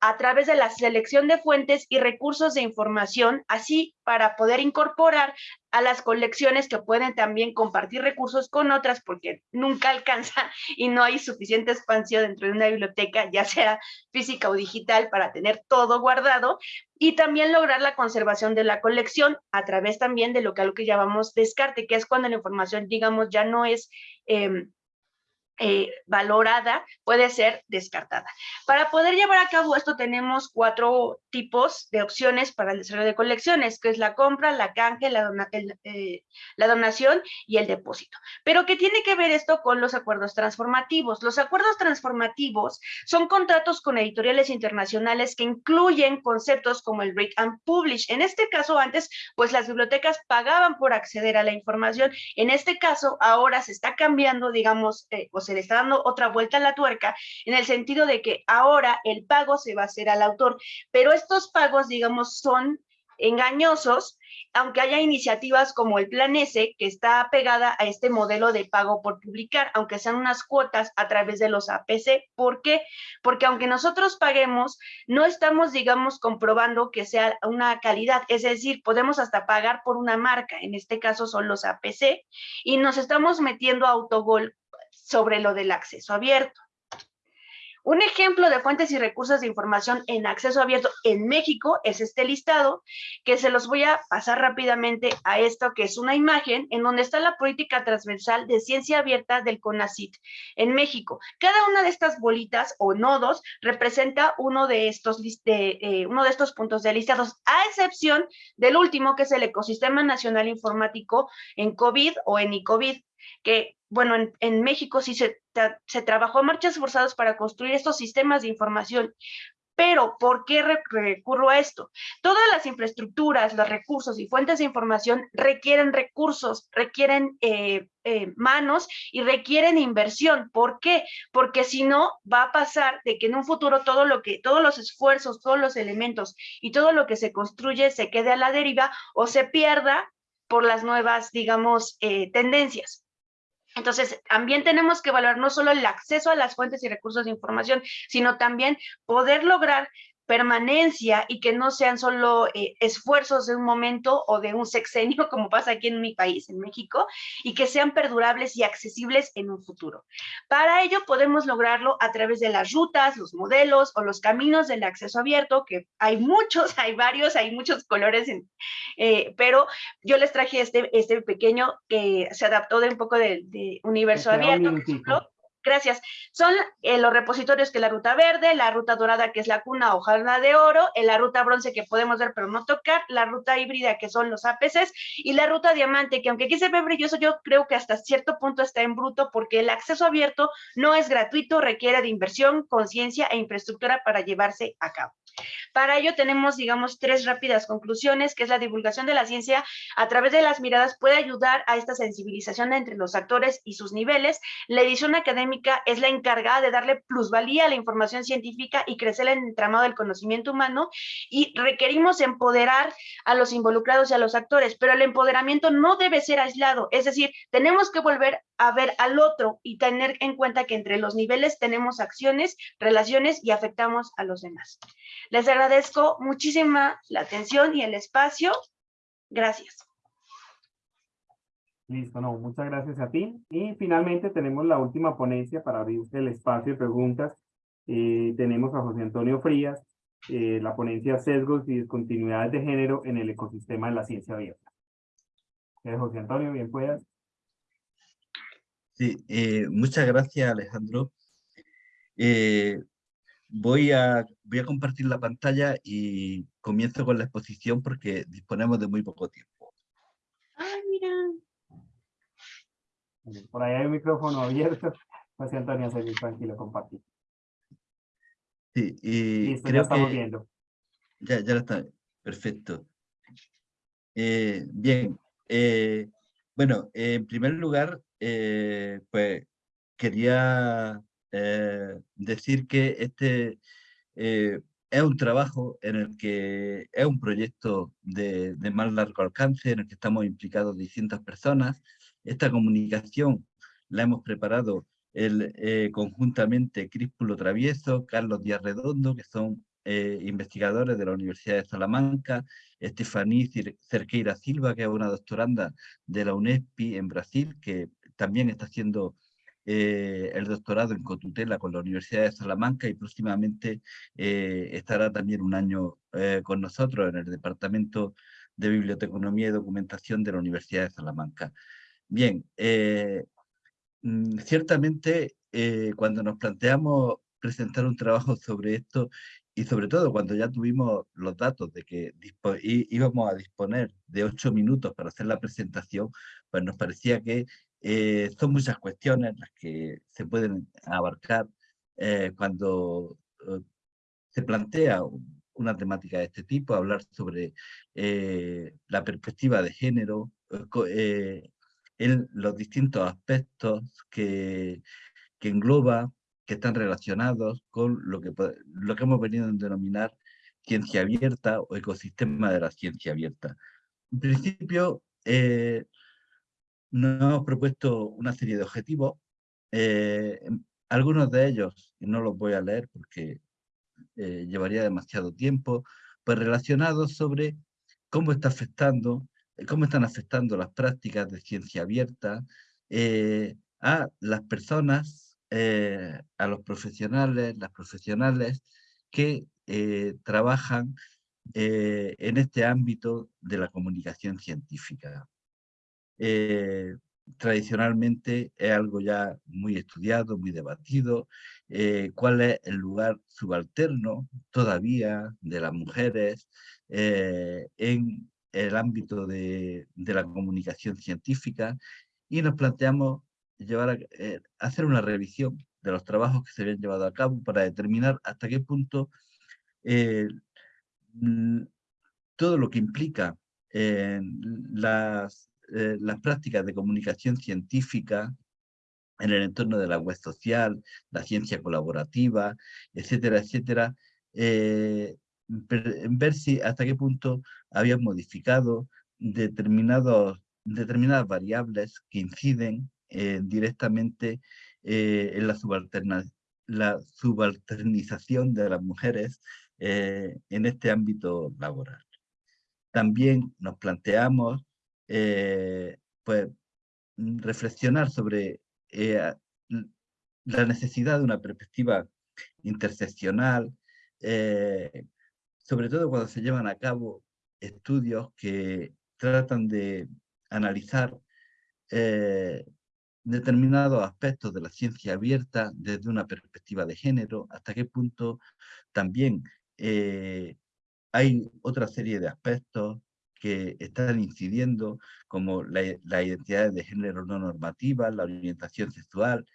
a través de la selección de fuentes y recursos de información, así para poder incorporar a las colecciones que pueden también compartir recursos con otras porque nunca alcanza y no hay suficiente espacio dentro de una biblioteca, ya sea física o digital, para tener todo guardado y también lograr la conservación de la colección a través también de lo que, a lo que llamamos descarte, que es cuando la información, digamos, ya no es... Eh, eh, valorada puede ser descartada. Para poder llevar a cabo esto tenemos cuatro tipos de opciones para el desarrollo de colecciones, que es la compra, la canje, la, eh, la donación y el depósito. Pero ¿qué tiene que ver esto con los acuerdos transformativos? Los acuerdos transformativos son contratos con editoriales internacionales que incluyen conceptos como el read and publish. En este caso antes, pues las bibliotecas pagaban por acceder a la información. En este caso, ahora se está cambiando, digamos, eh, se le está dando otra vuelta a la tuerca en el sentido de que ahora el pago se va a hacer al autor, pero estos pagos, digamos, son engañosos, aunque haya iniciativas como el Plan S, que está pegada a este modelo de pago por publicar, aunque sean unas cuotas a través de los APC. ¿Por qué? Porque aunque nosotros paguemos, no estamos, digamos, comprobando que sea una calidad. Es decir, podemos hasta pagar por una marca, en este caso son los APC, y nos estamos metiendo a autogol sobre lo del acceso abierto. Un ejemplo de fuentes y recursos de información en acceso abierto en México es este listado, que se los voy a pasar rápidamente a esto, que es una imagen en donde está la política transversal de ciencia abierta del CONACIT en México. Cada una de estas bolitas o nodos representa uno de estos, eh, uno de estos puntos de listados, a excepción del último, que es el Ecosistema Nacional Informático en COVID o en ICOVID, que bueno, en, México sí se, se trabajó en marchas forzadas para construir estos sistemas de información, pero, ¿por qué recurro a esto? Todas las infraestructuras, los recursos y fuentes de información requieren recursos, requieren eh, eh, manos y requieren inversión. ¿Por qué? Porque si no, va a pasar de que en un futuro todo lo que, todos los esfuerzos, todos los elementos y todo lo que se construye se quede a la deriva o se pierda por las nuevas, digamos, eh, tendencias. Entonces, también tenemos que evaluar no solo el acceso a las fuentes y recursos de información, sino también poder lograr permanencia y que no sean solo eh, esfuerzos de un momento o de un sexenio, como pasa aquí en mi país, en México, y que sean perdurables y accesibles en un futuro. Para ello podemos lograrlo a través de las rutas, los modelos o los caminos del acceso abierto, que hay muchos, hay varios, hay muchos colores, eh, pero yo les traje este, este pequeño que se adaptó de un poco de, universo abierto, Gracias. Son eh, los repositorios que la ruta verde, la ruta dorada que es la cuna o jarna de oro, en la ruta bronce que podemos ver pero no tocar, la ruta híbrida que son los APCs y la ruta diamante que aunque aquí se ve brilloso, yo creo que hasta cierto punto está en bruto porque el acceso abierto no es gratuito, requiere de inversión, conciencia e infraestructura para llevarse a cabo. Para ello tenemos, digamos, tres rápidas conclusiones, que es la divulgación de la ciencia a través de las miradas puede ayudar a esta sensibilización entre los actores y sus niveles. La edición académica es la encargada de darle plusvalía a la información científica y crecer el entramado del conocimiento humano y requerimos empoderar a los involucrados y a los actores, pero el empoderamiento no debe ser aislado, es decir, tenemos que volver a ver al otro y tener en cuenta que entre los niveles tenemos acciones, relaciones y afectamos a los demás. Les agradezco muchísima la atención y el espacio. Gracias. Listo, no, muchas gracias a ti. Y finalmente tenemos la última ponencia para abrir el espacio de preguntas. Eh, tenemos a José Antonio Frías, eh, la ponencia Sesgos y Discontinuidades de Género en el Ecosistema de la Ciencia Abierta. Eh, José Antonio, bien puedas. Sí, muchas gracias Alejandro voy a, voy a compartir la pantalla y comienzo con la exposición porque disponemos de muy poco tiempo. ¡Ay, mira! Por ahí hay un micrófono abierto. José Antonio, se tranquilo, compartir. Sí, y Listo, ya estamos viendo. Ya, ya lo está. Perfecto. Eh, bien. Eh, bueno, en primer lugar, eh, pues quería eh, decir que este eh, es un trabajo en el que es un proyecto de, más largo alcance en el que estamos implicados distintas personas. Esta comunicación la hemos preparado el, eh, conjuntamente Críspulo Travieso, Carlos Díaz Redondo, que son investigadores de la Universidad de Salamanca, Estefaní Cerqueira Silva, que es una doctoranda de la UNESPI en Brasil, que también está haciendo eh, el doctorado en cotutela con la Universidad de Salamanca y próximamente eh, estará también un año eh, con nosotros en el Departamento de Biblioteconomía y Documentación de la Universidad de Salamanca. Bien, mm, ciertamente cuando nos planteamos presentar un trabajo sobre esto y sobre todo cuando ya tuvimos los datos de que íbamos a disponer de ocho minutos para hacer la presentación, pues nos parecía que eh, son muchas cuestiones las que se pueden abarcar eh, cuando eh, se plantea una temática de este tipo, hablar sobre la perspectiva de género, en los distintos aspectos que, que engloba, que están relacionados con lo que, lo que hemos venido a denominar ciencia abierta o ecosistema de la ciencia abierta. En principio, nos hemos propuesto una serie de objetivos. Eh, algunos de ellos, y no los voy a leer porque eh, llevaría demasiado tiempo, pues relacionados sobre cómo está afectando, cómo están afectando las prácticas de ciencia abierta eh, a las personas a los profesionales, las profesionales que trabajan en este ámbito de la comunicación científica. Tradicionalmente es algo ya muy estudiado, muy debatido, cuál es el lugar subalterno todavía de las mujeres en el ámbito de, la comunicación científica y nos planteamos llevar a, eh, hacer una revisión de los trabajos que se habían llevado a cabo para determinar hasta qué punto eh, todo lo que implica eh, las, prácticas de comunicación científica en el entorno de la web social, la ciencia colaborativa, etcétera, etcétera, ver si hasta qué punto habían modificado determinadas variables que inciden eh, directamente eh, en la, subalternización de las mujeres eh, en este ámbito laboral. También nos planteamos pues, reflexionar sobre la necesidad de una perspectiva interseccional, sobre todo cuando se llevan a cabo estudios que tratan de analizar determinados aspectos de la ciencia abierta desde una perspectiva de género, hasta qué punto también eh, hay otra serie de aspectos que están incidiendo, como la, la identidad de género no normativa, la orientación sexual,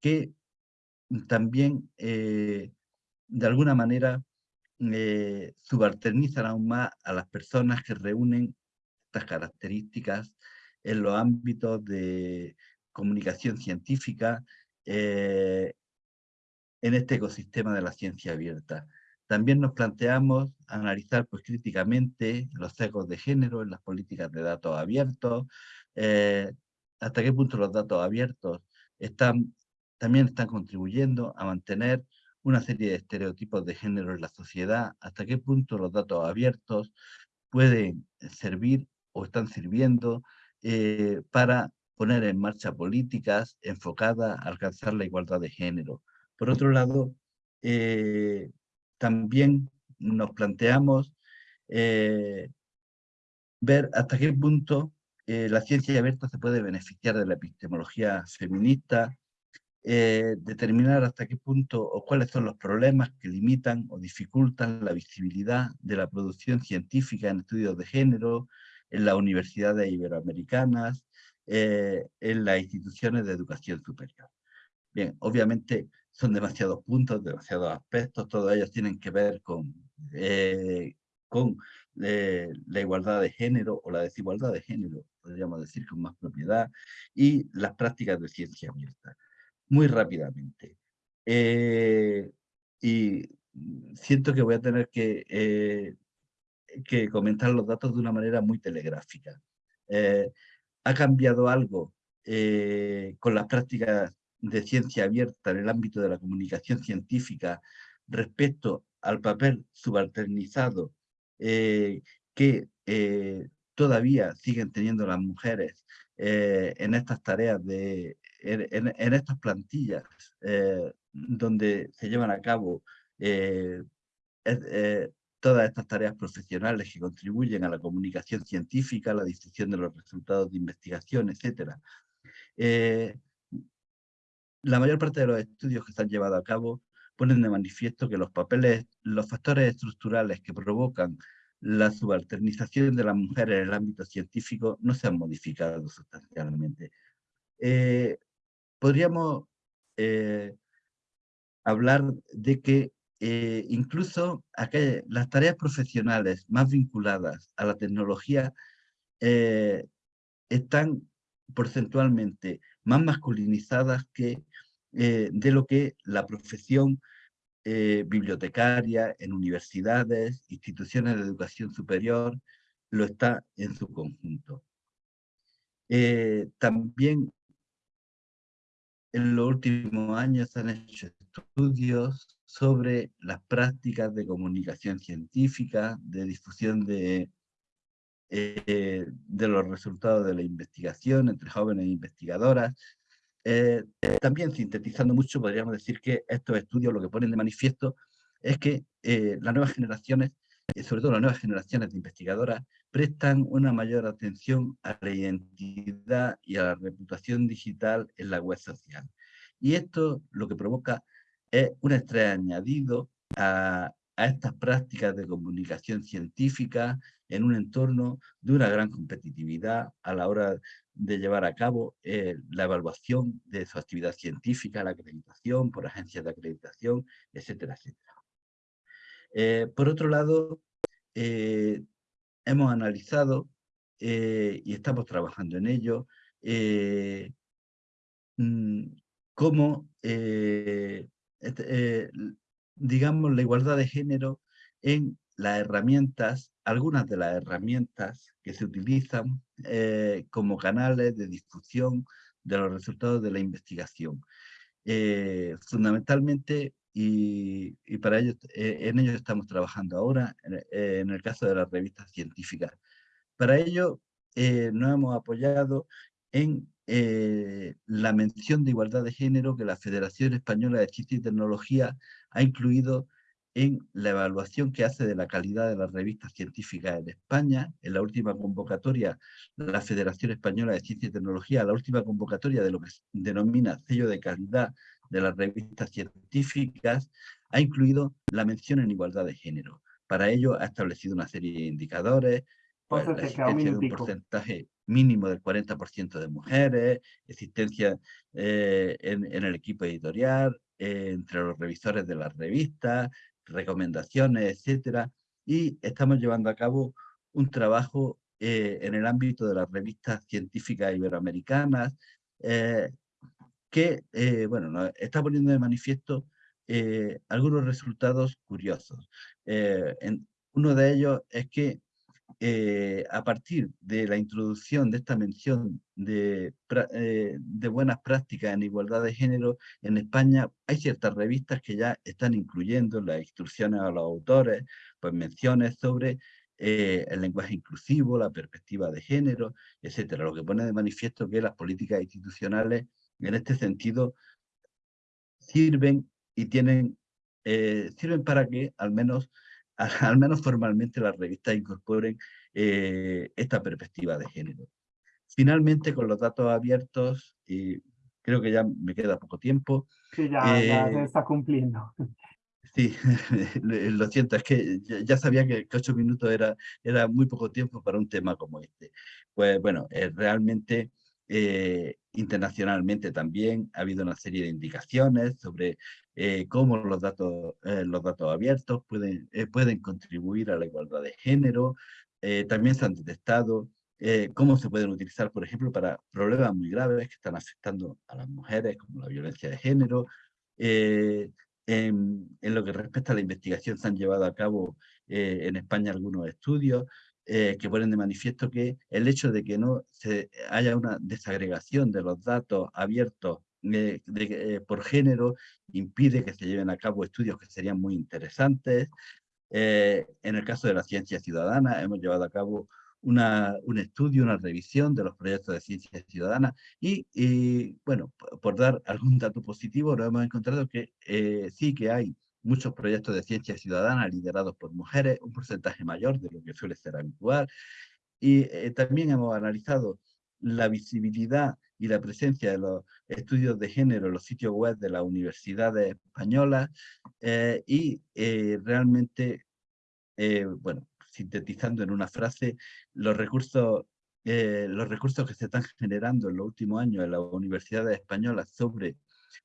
que también eh, de alguna manera eh, subalternizan aún más a las personas que reúnen estas características en los ámbitos de comunicación científica eh, en este ecosistema de la ciencia abierta. También nos planteamos analizar pues, críticamente los sesgos de género en las políticas de datos abiertos, eh, hasta qué punto los datos abiertos están, también están contribuyendo a mantener una serie de estereotipos de género en la sociedad, hasta qué punto los datos abiertos pueden servir o están sirviendo eh, para poner en marcha políticas enfocadas a alcanzar la igualdad de género. Por otro lado, eh, también nos planteamos eh, ver hasta qué punto eh, la ciencia abierta se puede beneficiar de la epistemología feminista, determinar hasta qué punto o cuáles son los problemas que limitan o dificultan la visibilidad de la producción científica en estudios de género en las universidades iberoamericanas, eh, en las instituciones de educación superior. Bien, obviamente son demasiados puntos, demasiados aspectos, todos ellos tienen que ver con, eh, con eh, la igualdad de género o la desigualdad de género, podríamos decir con más propiedad, y las prácticas de ciencia abierta. Muy rápidamente. y siento que voy a tener que, que comentar los datos de una manera muy telegráfica ha cambiado algo eh, con las prácticas de ciencia abierta en el ámbito de la comunicación científica respecto al papel subalternizado eh, que eh, todavía siguen teniendo las mujeres en estas tareas, de, en, estas plantillas donde se llevan a cabo todas estas tareas profesionales que contribuyen a la comunicación científica, a la difusión de los resultados de investigación, etc. Eh, la mayor parte de los estudios que se han llevado a cabo ponen de manifiesto que los papeles, los factores estructurales que provocan la subalternización de las mujeres en el ámbito científico no se han modificado sustancialmente. Eh, podríamos eh, hablar de que eh, incluso las tareas profesionales más vinculadas a la tecnología están porcentualmente más masculinizadas que eh, de lo que la profesión bibliotecaria en universidades, instituciones de educación superior, lo está en su conjunto. también en los últimos años se han hecho estudios sobre las prácticas de comunicación científica, de difusión de, eh, de los resultados de la investigación entre jóvenes investigadoras. eh, también sintetizando mucho, podríamos decir que estos estudios lo que ponen de manifiesto es que eh, las nuevas generaciones, sobre todo las nuevas generaciones de investigadoras, prestan una mayor atención a la identidad y a la reputación digital en la web social. Y esto lo que provoca es un estrés añadido a estas prácticas de comunicación científica en un entorno de una gran competitividad a la hora de llevar a cabo eh, la evaluación de su actividad científica, la acreditación por agencias de acreditación, etcétera, etcétera. Eh, por otro lado, eh, hemos analizado y estamos trabajando en ello mm, cómo, este, digamos, la igualdad de género en las herramientas, algunas de las herramientas que se utilizan eh, como canales de difusión de los resultados de la investigación. Eh, fundamentalmente, y, para ello, eh, en ello estamos trabajando ahora, en, el caso de las revistas científicas. Para ello, nos hemos apoyado en la mención de igualdad de género que la Federación Española de Ciencia y Tecnología ha incluido en la evaluación que hace de la calidad de las revistas científicas en España. En la última convocatoria, la Federación Española de Ciencia y Tecnología, la última convocatoria de lo que se denomina sello de calidad de las revistas científicas, ha incluido la mención en igualdad de género. Para ello ha establecido una serie de indicadores, pues, la existencia de un porcentaje mínimo del 40% de mujeres, existencia eh, en, en, el equipo editorial, entre los revisores de las revistas, recomendaciones, etcétera, y estamos llevando a cabo un trabajo eh, en el ámbito de las revistas científicas iberoamericanas, eh, que, eh, bueno, nos está poniendo de manifiesto algunos resultados curiosos. Uno de ellos es que eh, a partir de la introducción de esta mención de, eh, de, buenas prácticas en igualdad de género, en España hay ciertas revistas que ya están incluyendo en las instrucciones a los autores, pues menciones sobre eh, el lenguaje inclusivo, la perspectiva de género, etcétera, lo que pone de manifiesto que las políticas institucionales en este sentido sirven y tienen, sirven para que al menos al menos formalmente las revistas incorporen eh, esta perspectiva de género. Finalmente, con los datos abiertos, y creo que ya me queda poco tiempo. Sí, ya, ya se eh, está cumpliendo. Sí, lo siento, es que ya sabía que, ocho minutos era, era muy poco tiempo para un tema como este. Pues bueno, eh, internacionalmente también ha habido una serie de indicaciones sobre eh, cómo los datos, eh, los datos abiertos pueden, pueden contribuir a la igualdad de género. también se han detectado cómo se pueden utilizar, por ejemplo, para problemas muy graves que están afectando a las mujeres, como la violencia de género. En, lo que respecta a la investigación se han llevado a cabo en España algunos estudios que ponen de manifiesto que el hecho de que no se haya una desagregación de los datos abiertos de, eh, por género impide que se lleven a cabo estudios que serían muy interesantes. Eh, en el caso de la ciencia ciudadana, hemos llevado a cabo una, un estudio, una revisión de los proyectos de ciencia ciudadana y, y bueno, por dar algún dato positivo, nos hemos encontrado que eh, sí que hay muchos proyectos de ciencia ciudadana liderados por mujeres, un porcentaje mayor de lo que suele ser habitual. Y también hemos analizado la visibilidad y la presencia de los estudios de género en los sitios web de las universidades españolas eh, y eh, realmente, eh, bueno, sintetizando en una frase, los recursos, los recursos que se están generando en los últimos años en las universidades españolas sobre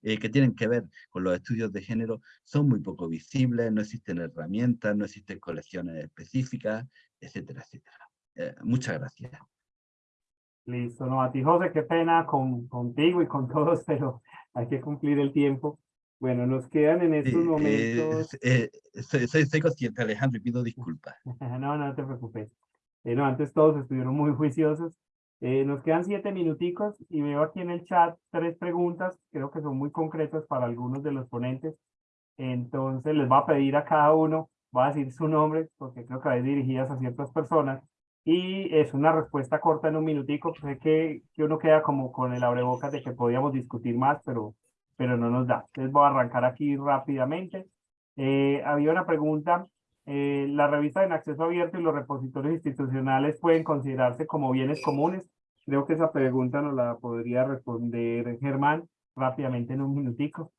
que tienen que ver con los estudios de género son muy poco visibles, no existen herramientas, no existen colecciones específicas, etcétera, etcétera. muchas gracias. Listo, no, a ti José, qué pena con, contigo y con todos, pero hay que cumplir el tiempo. Bueno, nos quedan en estos eh, momentos... Eh, soy, soy, consciente, Alejandro, y pido disculpas. no, no te preocupes. Eh, no, antes todos estuvieron muy juiciosos. Nos quedan siete minuticos y veo aquí en el chat tres preguntas, creo que son muy concretas para algunos de los ponentes. Entonces les voy a pedir a cada uno, voy a decir su nombre, porque creo que hay dirigidas a ciertas personas, Y es una respuesta corta en un minutico, sé que, que uno queda como con el abrebocas de que podíamos discutir más, pero, pero no nos da. Entonces voy a arrancar aquí rápidamente. Eh, había una pregunta, eh, ¿la revista en acceso abierto y los repositorios institucionales pueden considerarse como bienes comunes? Creo que esa pregunta nos la podría responder Germán rápidamente en un minutico.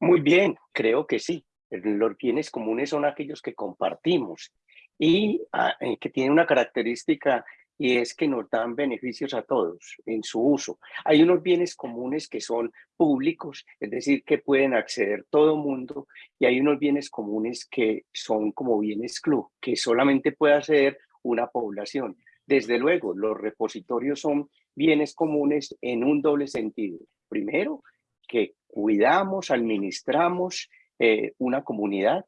Muy bien, creo que sí. Los bienes comunes son aquellos que compartimos y ah, eh, que tienen una característica y es que nos dan beneficios a todos en su uso. Hay unos bienes comunes que son públicos, es decir, que pueden acceder todo mundo, y hay unos bienes comunes que son como bienes club, que solamente puede acceder una población. Desde luego, los repositorios son bienes comunes en un doble sentido. Primero, que cuidamos, administramos eh, una comunidad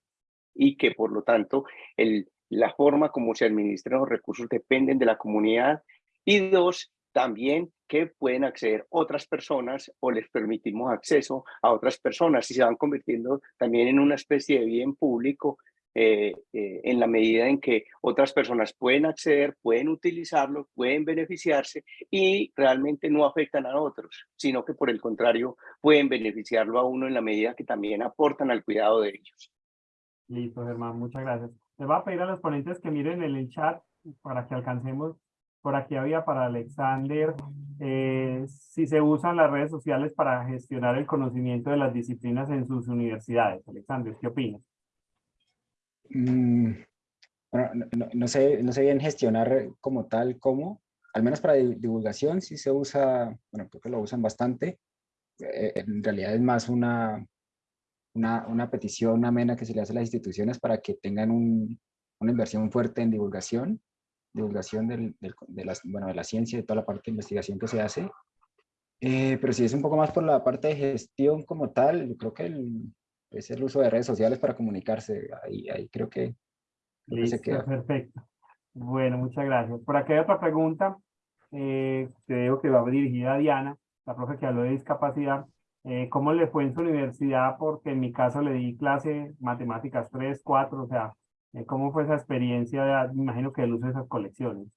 y que por lo tanto el, la forma como se administran los recursos dependen de la comunidad. Y dos, también que pueden acceder otras personas o les permitimos acceso a otras personas y se van convirtiendo también en una especie de bien público eh, eh, en la medida en que otras personas pueden acceder, pueden utilizarlo, pueden beneficiarse y realmente no afectan a otros, sino que por el contrario pueden beneficiarlo a uno en la medida que también aportan al cuidado de ellos. Listo, Germán, muchas gracias. Le voy a pedir a los ponentes que miren en el chat para que alcancemos. Por aquí había para Alexander, eh, si se usan las redes sociales para gestionar el conocimiento de las disciplinas en sus universidades. Alexander, ¿qué opinas? Mm, bueno, no, sé, no sé bien gestionar como tal, cómo. Al menos para divulgación sí se usa, bueno, creo que lo usan bastante. Eh, en realidad es más una, una, una petición amena que se le hace a las instituciones para que tengan un, una inversión fuerte en divulgación, divulgación del, de, las, bueno, de la ciencia, de toda la parte de investigación que se hace. Eh, pero si es un poco más por la parte de gestión como tal, yo creo que el, es el uso de redes sociales para comunicarse. Ahí, ahí creo que, se queda. Perfecto. Bueno, muchas gracias. Por aquí hay otra pregunta. Eh, creo que va dirigida a Diana, la profe que habló de discapacidad. Eh, ¿Cómo le fue en su universidad? Porque en mi caso le di clase matemáticas 3, 4, o sea, eh, ¿cómo fue esa experiencia? me imagino que el uso de esas colecciones.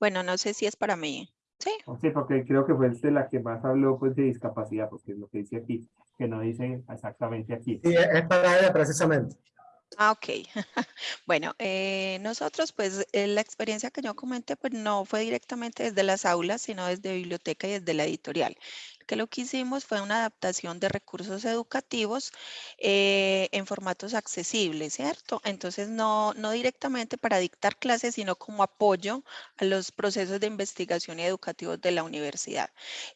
Bueno, no sé si es para mí. Sí. Sí, porque creo que fue de la que más habló pues, de discapacidad, porque es lo que dice aquí, que no dice exactamente aquí. Sí, es para ella precisamente. Ah, ok. bueno, eh, nosotros pues eh, la experiencia que yo comenté pues no fue directamente desde las aulas, sino desde biblioteca y desde la editorial que lo que hicimos fue una adaptación de recursos educativos eh, en formatos accesibles, ¿cierto? Entonces, no, no directamente para dictar clases, sino como apoyo a los procesos de investigación y educativos de la universidad.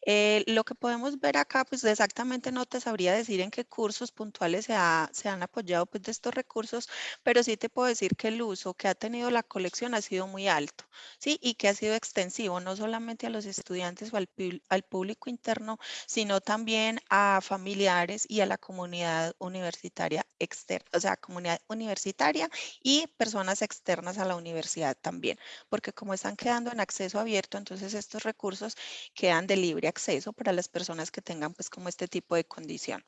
Eh, lo que podemos ver acá, pues exactamente no te sabría decir en qué cursos puntuales se, se han apoyado pues, de estos recursos, pero sí te puedo decir que el uso que ha tenido la colección ha sido muy alto, ¿sí? Y que ha sido extensivo, no solamente a los estudiantes o al, al público interno, sino también a familiares y a la comunidad universitaria externa, o sea, comunidad universitaria y personas externas a la universidad también, porque como están quedando en acceso abierto, entonces estos recursos quedan de libre acceso para las personas que tengan pues como este tipo de condición.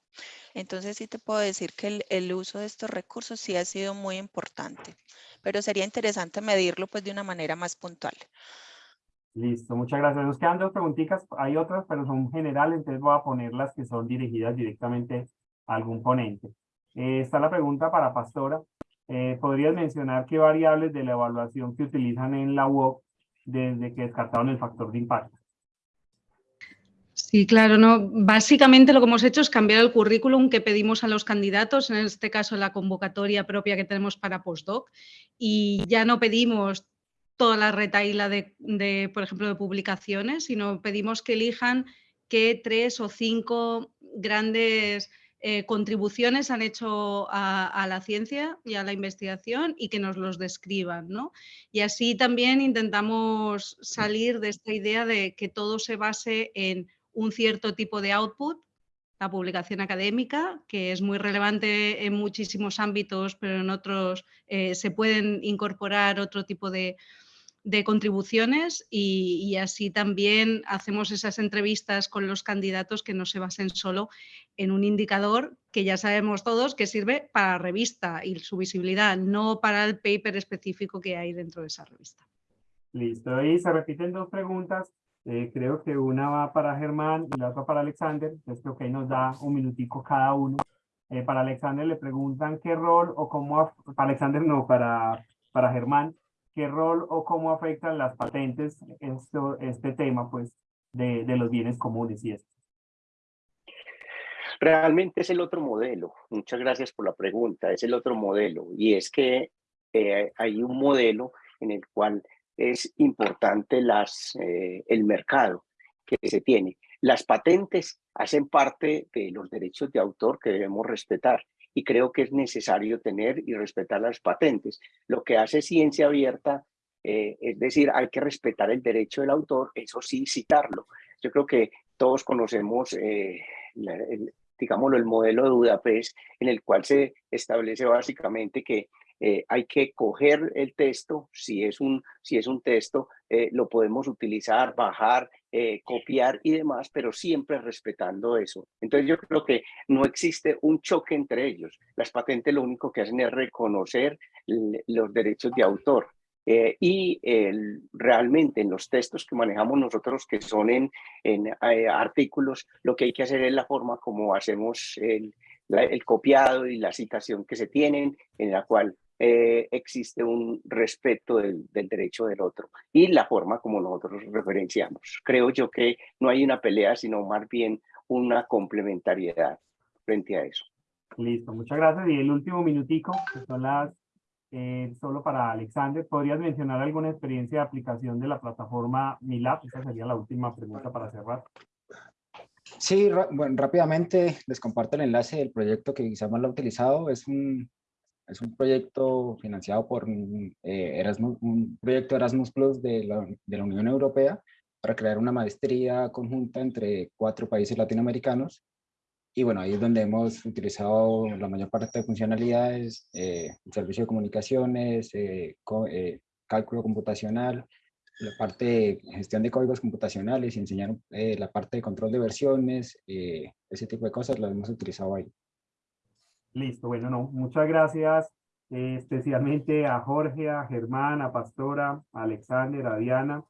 Entonces sí te puedo decir que el, uso de estos recursos sí ha sido muy importante, pero sería interesante medirlo pues de una manera más puntual. Listo, muchas gracias. Nos quedan dos preguntitas, hay otras, pero son generales, entonces voy a poner las que son dirigidas directamente a algún ponente. Eh, está la pregunta para Pastora. Eh, ¿Podrías mencionar qué variables de la evaluación que utilizan en la UOC desde que descartaron el factor de impacto? Sí, claro, no. Básicamente lo que hemos hecho es cambiar el currículum que pedimos a los candidatos, en este caso la convocatoria propia que tenemos para postdoc, y ya no pedimos toda la retaila de, por ejemplo, de publicaciones, sino pedimos que elijan qué tres o cinco grandes eh, contribuciones han hecho a, la ciencia y a la investigación y que nos los describan. ¿no? Y así también intentamos salir de esta idea de que todo se base en un cierto tipo de output, la publicación académica, que es muy relevante en muchísimos ámbitos, pero en otros eh, se pueden incorporar otro tipo de, de contribuciones y, y, así también hacemos esas entrevistas con los candidatos que no se basen solo en un indicador que ya sabemos todos que sirve para la revista y su visibilidad, no para el paper específico que hay dentro de esa revista. Listo, y se repiten dos preguntas. Eh, creo que una va para Germán y la otra para Alexander. Entonces creo que ahí nos da un minutico cada uno. Eh, para Alexander le preguntan qué rol o cómo, para Alexander no, para, para Germán, qué rol o cómo afectan las patentes esto, este tema pues de, los bienes comunes y esto. Realmente es el otro modelo. Muchas gracias por la pregunta. Es el otro modelo y es que eh, hay un modelo en el cual es importante las, eh, el mercado que se tiene. Las patentes hacen parte de los derechos de autor que debemos respetar y creo que es necesario tener y respetar las patentes. Lo que hace ciencia abierta, eh, es decir, hay que respetar el derecho del autor, eso sí, citarlo. Yo creo que todos conocemos, eh, el, digámoslo, el modelo de Budapest, en el cual se establece básicamente que eh, hay que coger el texto, si es un, si es un texto, eh, lo podemos utilizar, bajar, eh, copiar y demás, pero siempre respetando eso. Entonces yo creo que no existe un choque entre ellos. Las patentes lo único que hacen es reconocer los derechos de autor. y el, realmente en los textos que manejamos nosotros, que son en, en artículos, lo que hay que hacer es la forma como hacemos el, el copiado y la citación que se tienen, en la cual eh, existe un respeto del, del, derecho del otro y la forma como nosotros referenciamos. Creo yo que no hay una pelea, sino más bien una complementariedad frente a eso. Listo, muchas gracias. Y el último minutico, que son las, eh, solo para Alexander, ¿podrías mencionar alguna experiencia de aplicación de la plataforma MILAB? Esa sería la última pregunta para cerrar. Sí, bueno, rápidamente les comparto el enlace del proyecto que quizás más lo ha utilizado. Es un, es un proyecto financiado por mm, eh, Erasmus, un proyecto Erasmus Plus de la, de la Unión Europea para crear una maestría conjunta entre cuatro países latinoamericanos. Y bueno, ahí es donde hemos utilizado la mayor parte de funcionalidades, eh, el servicio de comunicaciones, eh, eh, cálculo computacional, la parte de gestión de códigos computacionales enseñar eh, la parte de control de versiones, eh, ese tipo de cosas las hemos utilizado ahí. Listo, bueno, no, muchas gracias eh, especialmente a Jorge, a Germán, a Pastora, a Alexander, a Diana,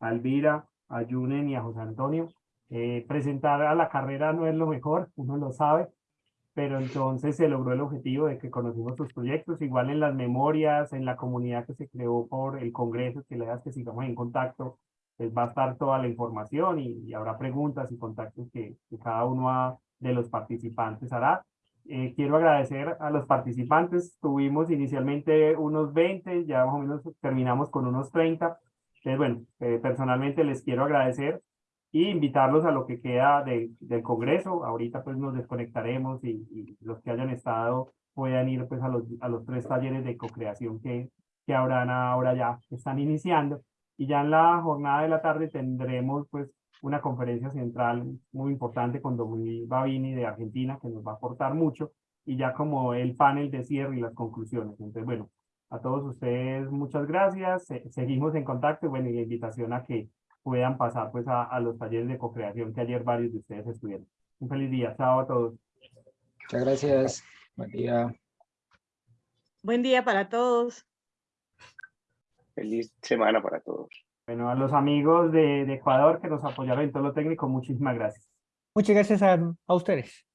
a Elvira, a Yunen y a José Antonio. Eh, presentar a la carrera no es lo mejor, uno lo sabe, pero entonces se logró el objetivo de que conocimos sus proyectos, igual en las memorias, en la comunidad que se creó por el Congreso, que le das que sigamos en contacto, pues va a estar toda la información y, y habrá preguntas y contactos que, cada uno de los participantes hará. Eh, quiero agradecer a los participantes. Tuvimos inicialmente unos 20, ya más o menos terminamos con unos 30. Entonces, bueno, eh, personalmente les quiero agradecer y invitarlos a lo que queda de, del Congreso. Ahorita pues nos desconectaremos y, y, los que hayan estado puedan ir pues a los, a los tres talleres de co-creación que, que habrán ahora ya, que están iniciando. Y ya en la jornada de la tarde tendremos pues una conferencia central muy importante con Dominique Babini de Argentina, que nos va a aportar mucho, y ya como el panel de cierre y las conclusiones. Entonces, bueno, a todos ustedes muchas gracias, seguimos en contacto, bueno, y la invitación a que puedan pasar pues a, a los talleres de co-creación que ayer varios de ustedes estuvieron. Un feliz día, chao a todos. Muchas gracias, buen día. Buen día para todos. Feliz semana para todos. Bueno, a los amigos de, Ecuador que nos apoyaron en todo lo técnico, muchísimas gracias. Muchas gracias a ustedes.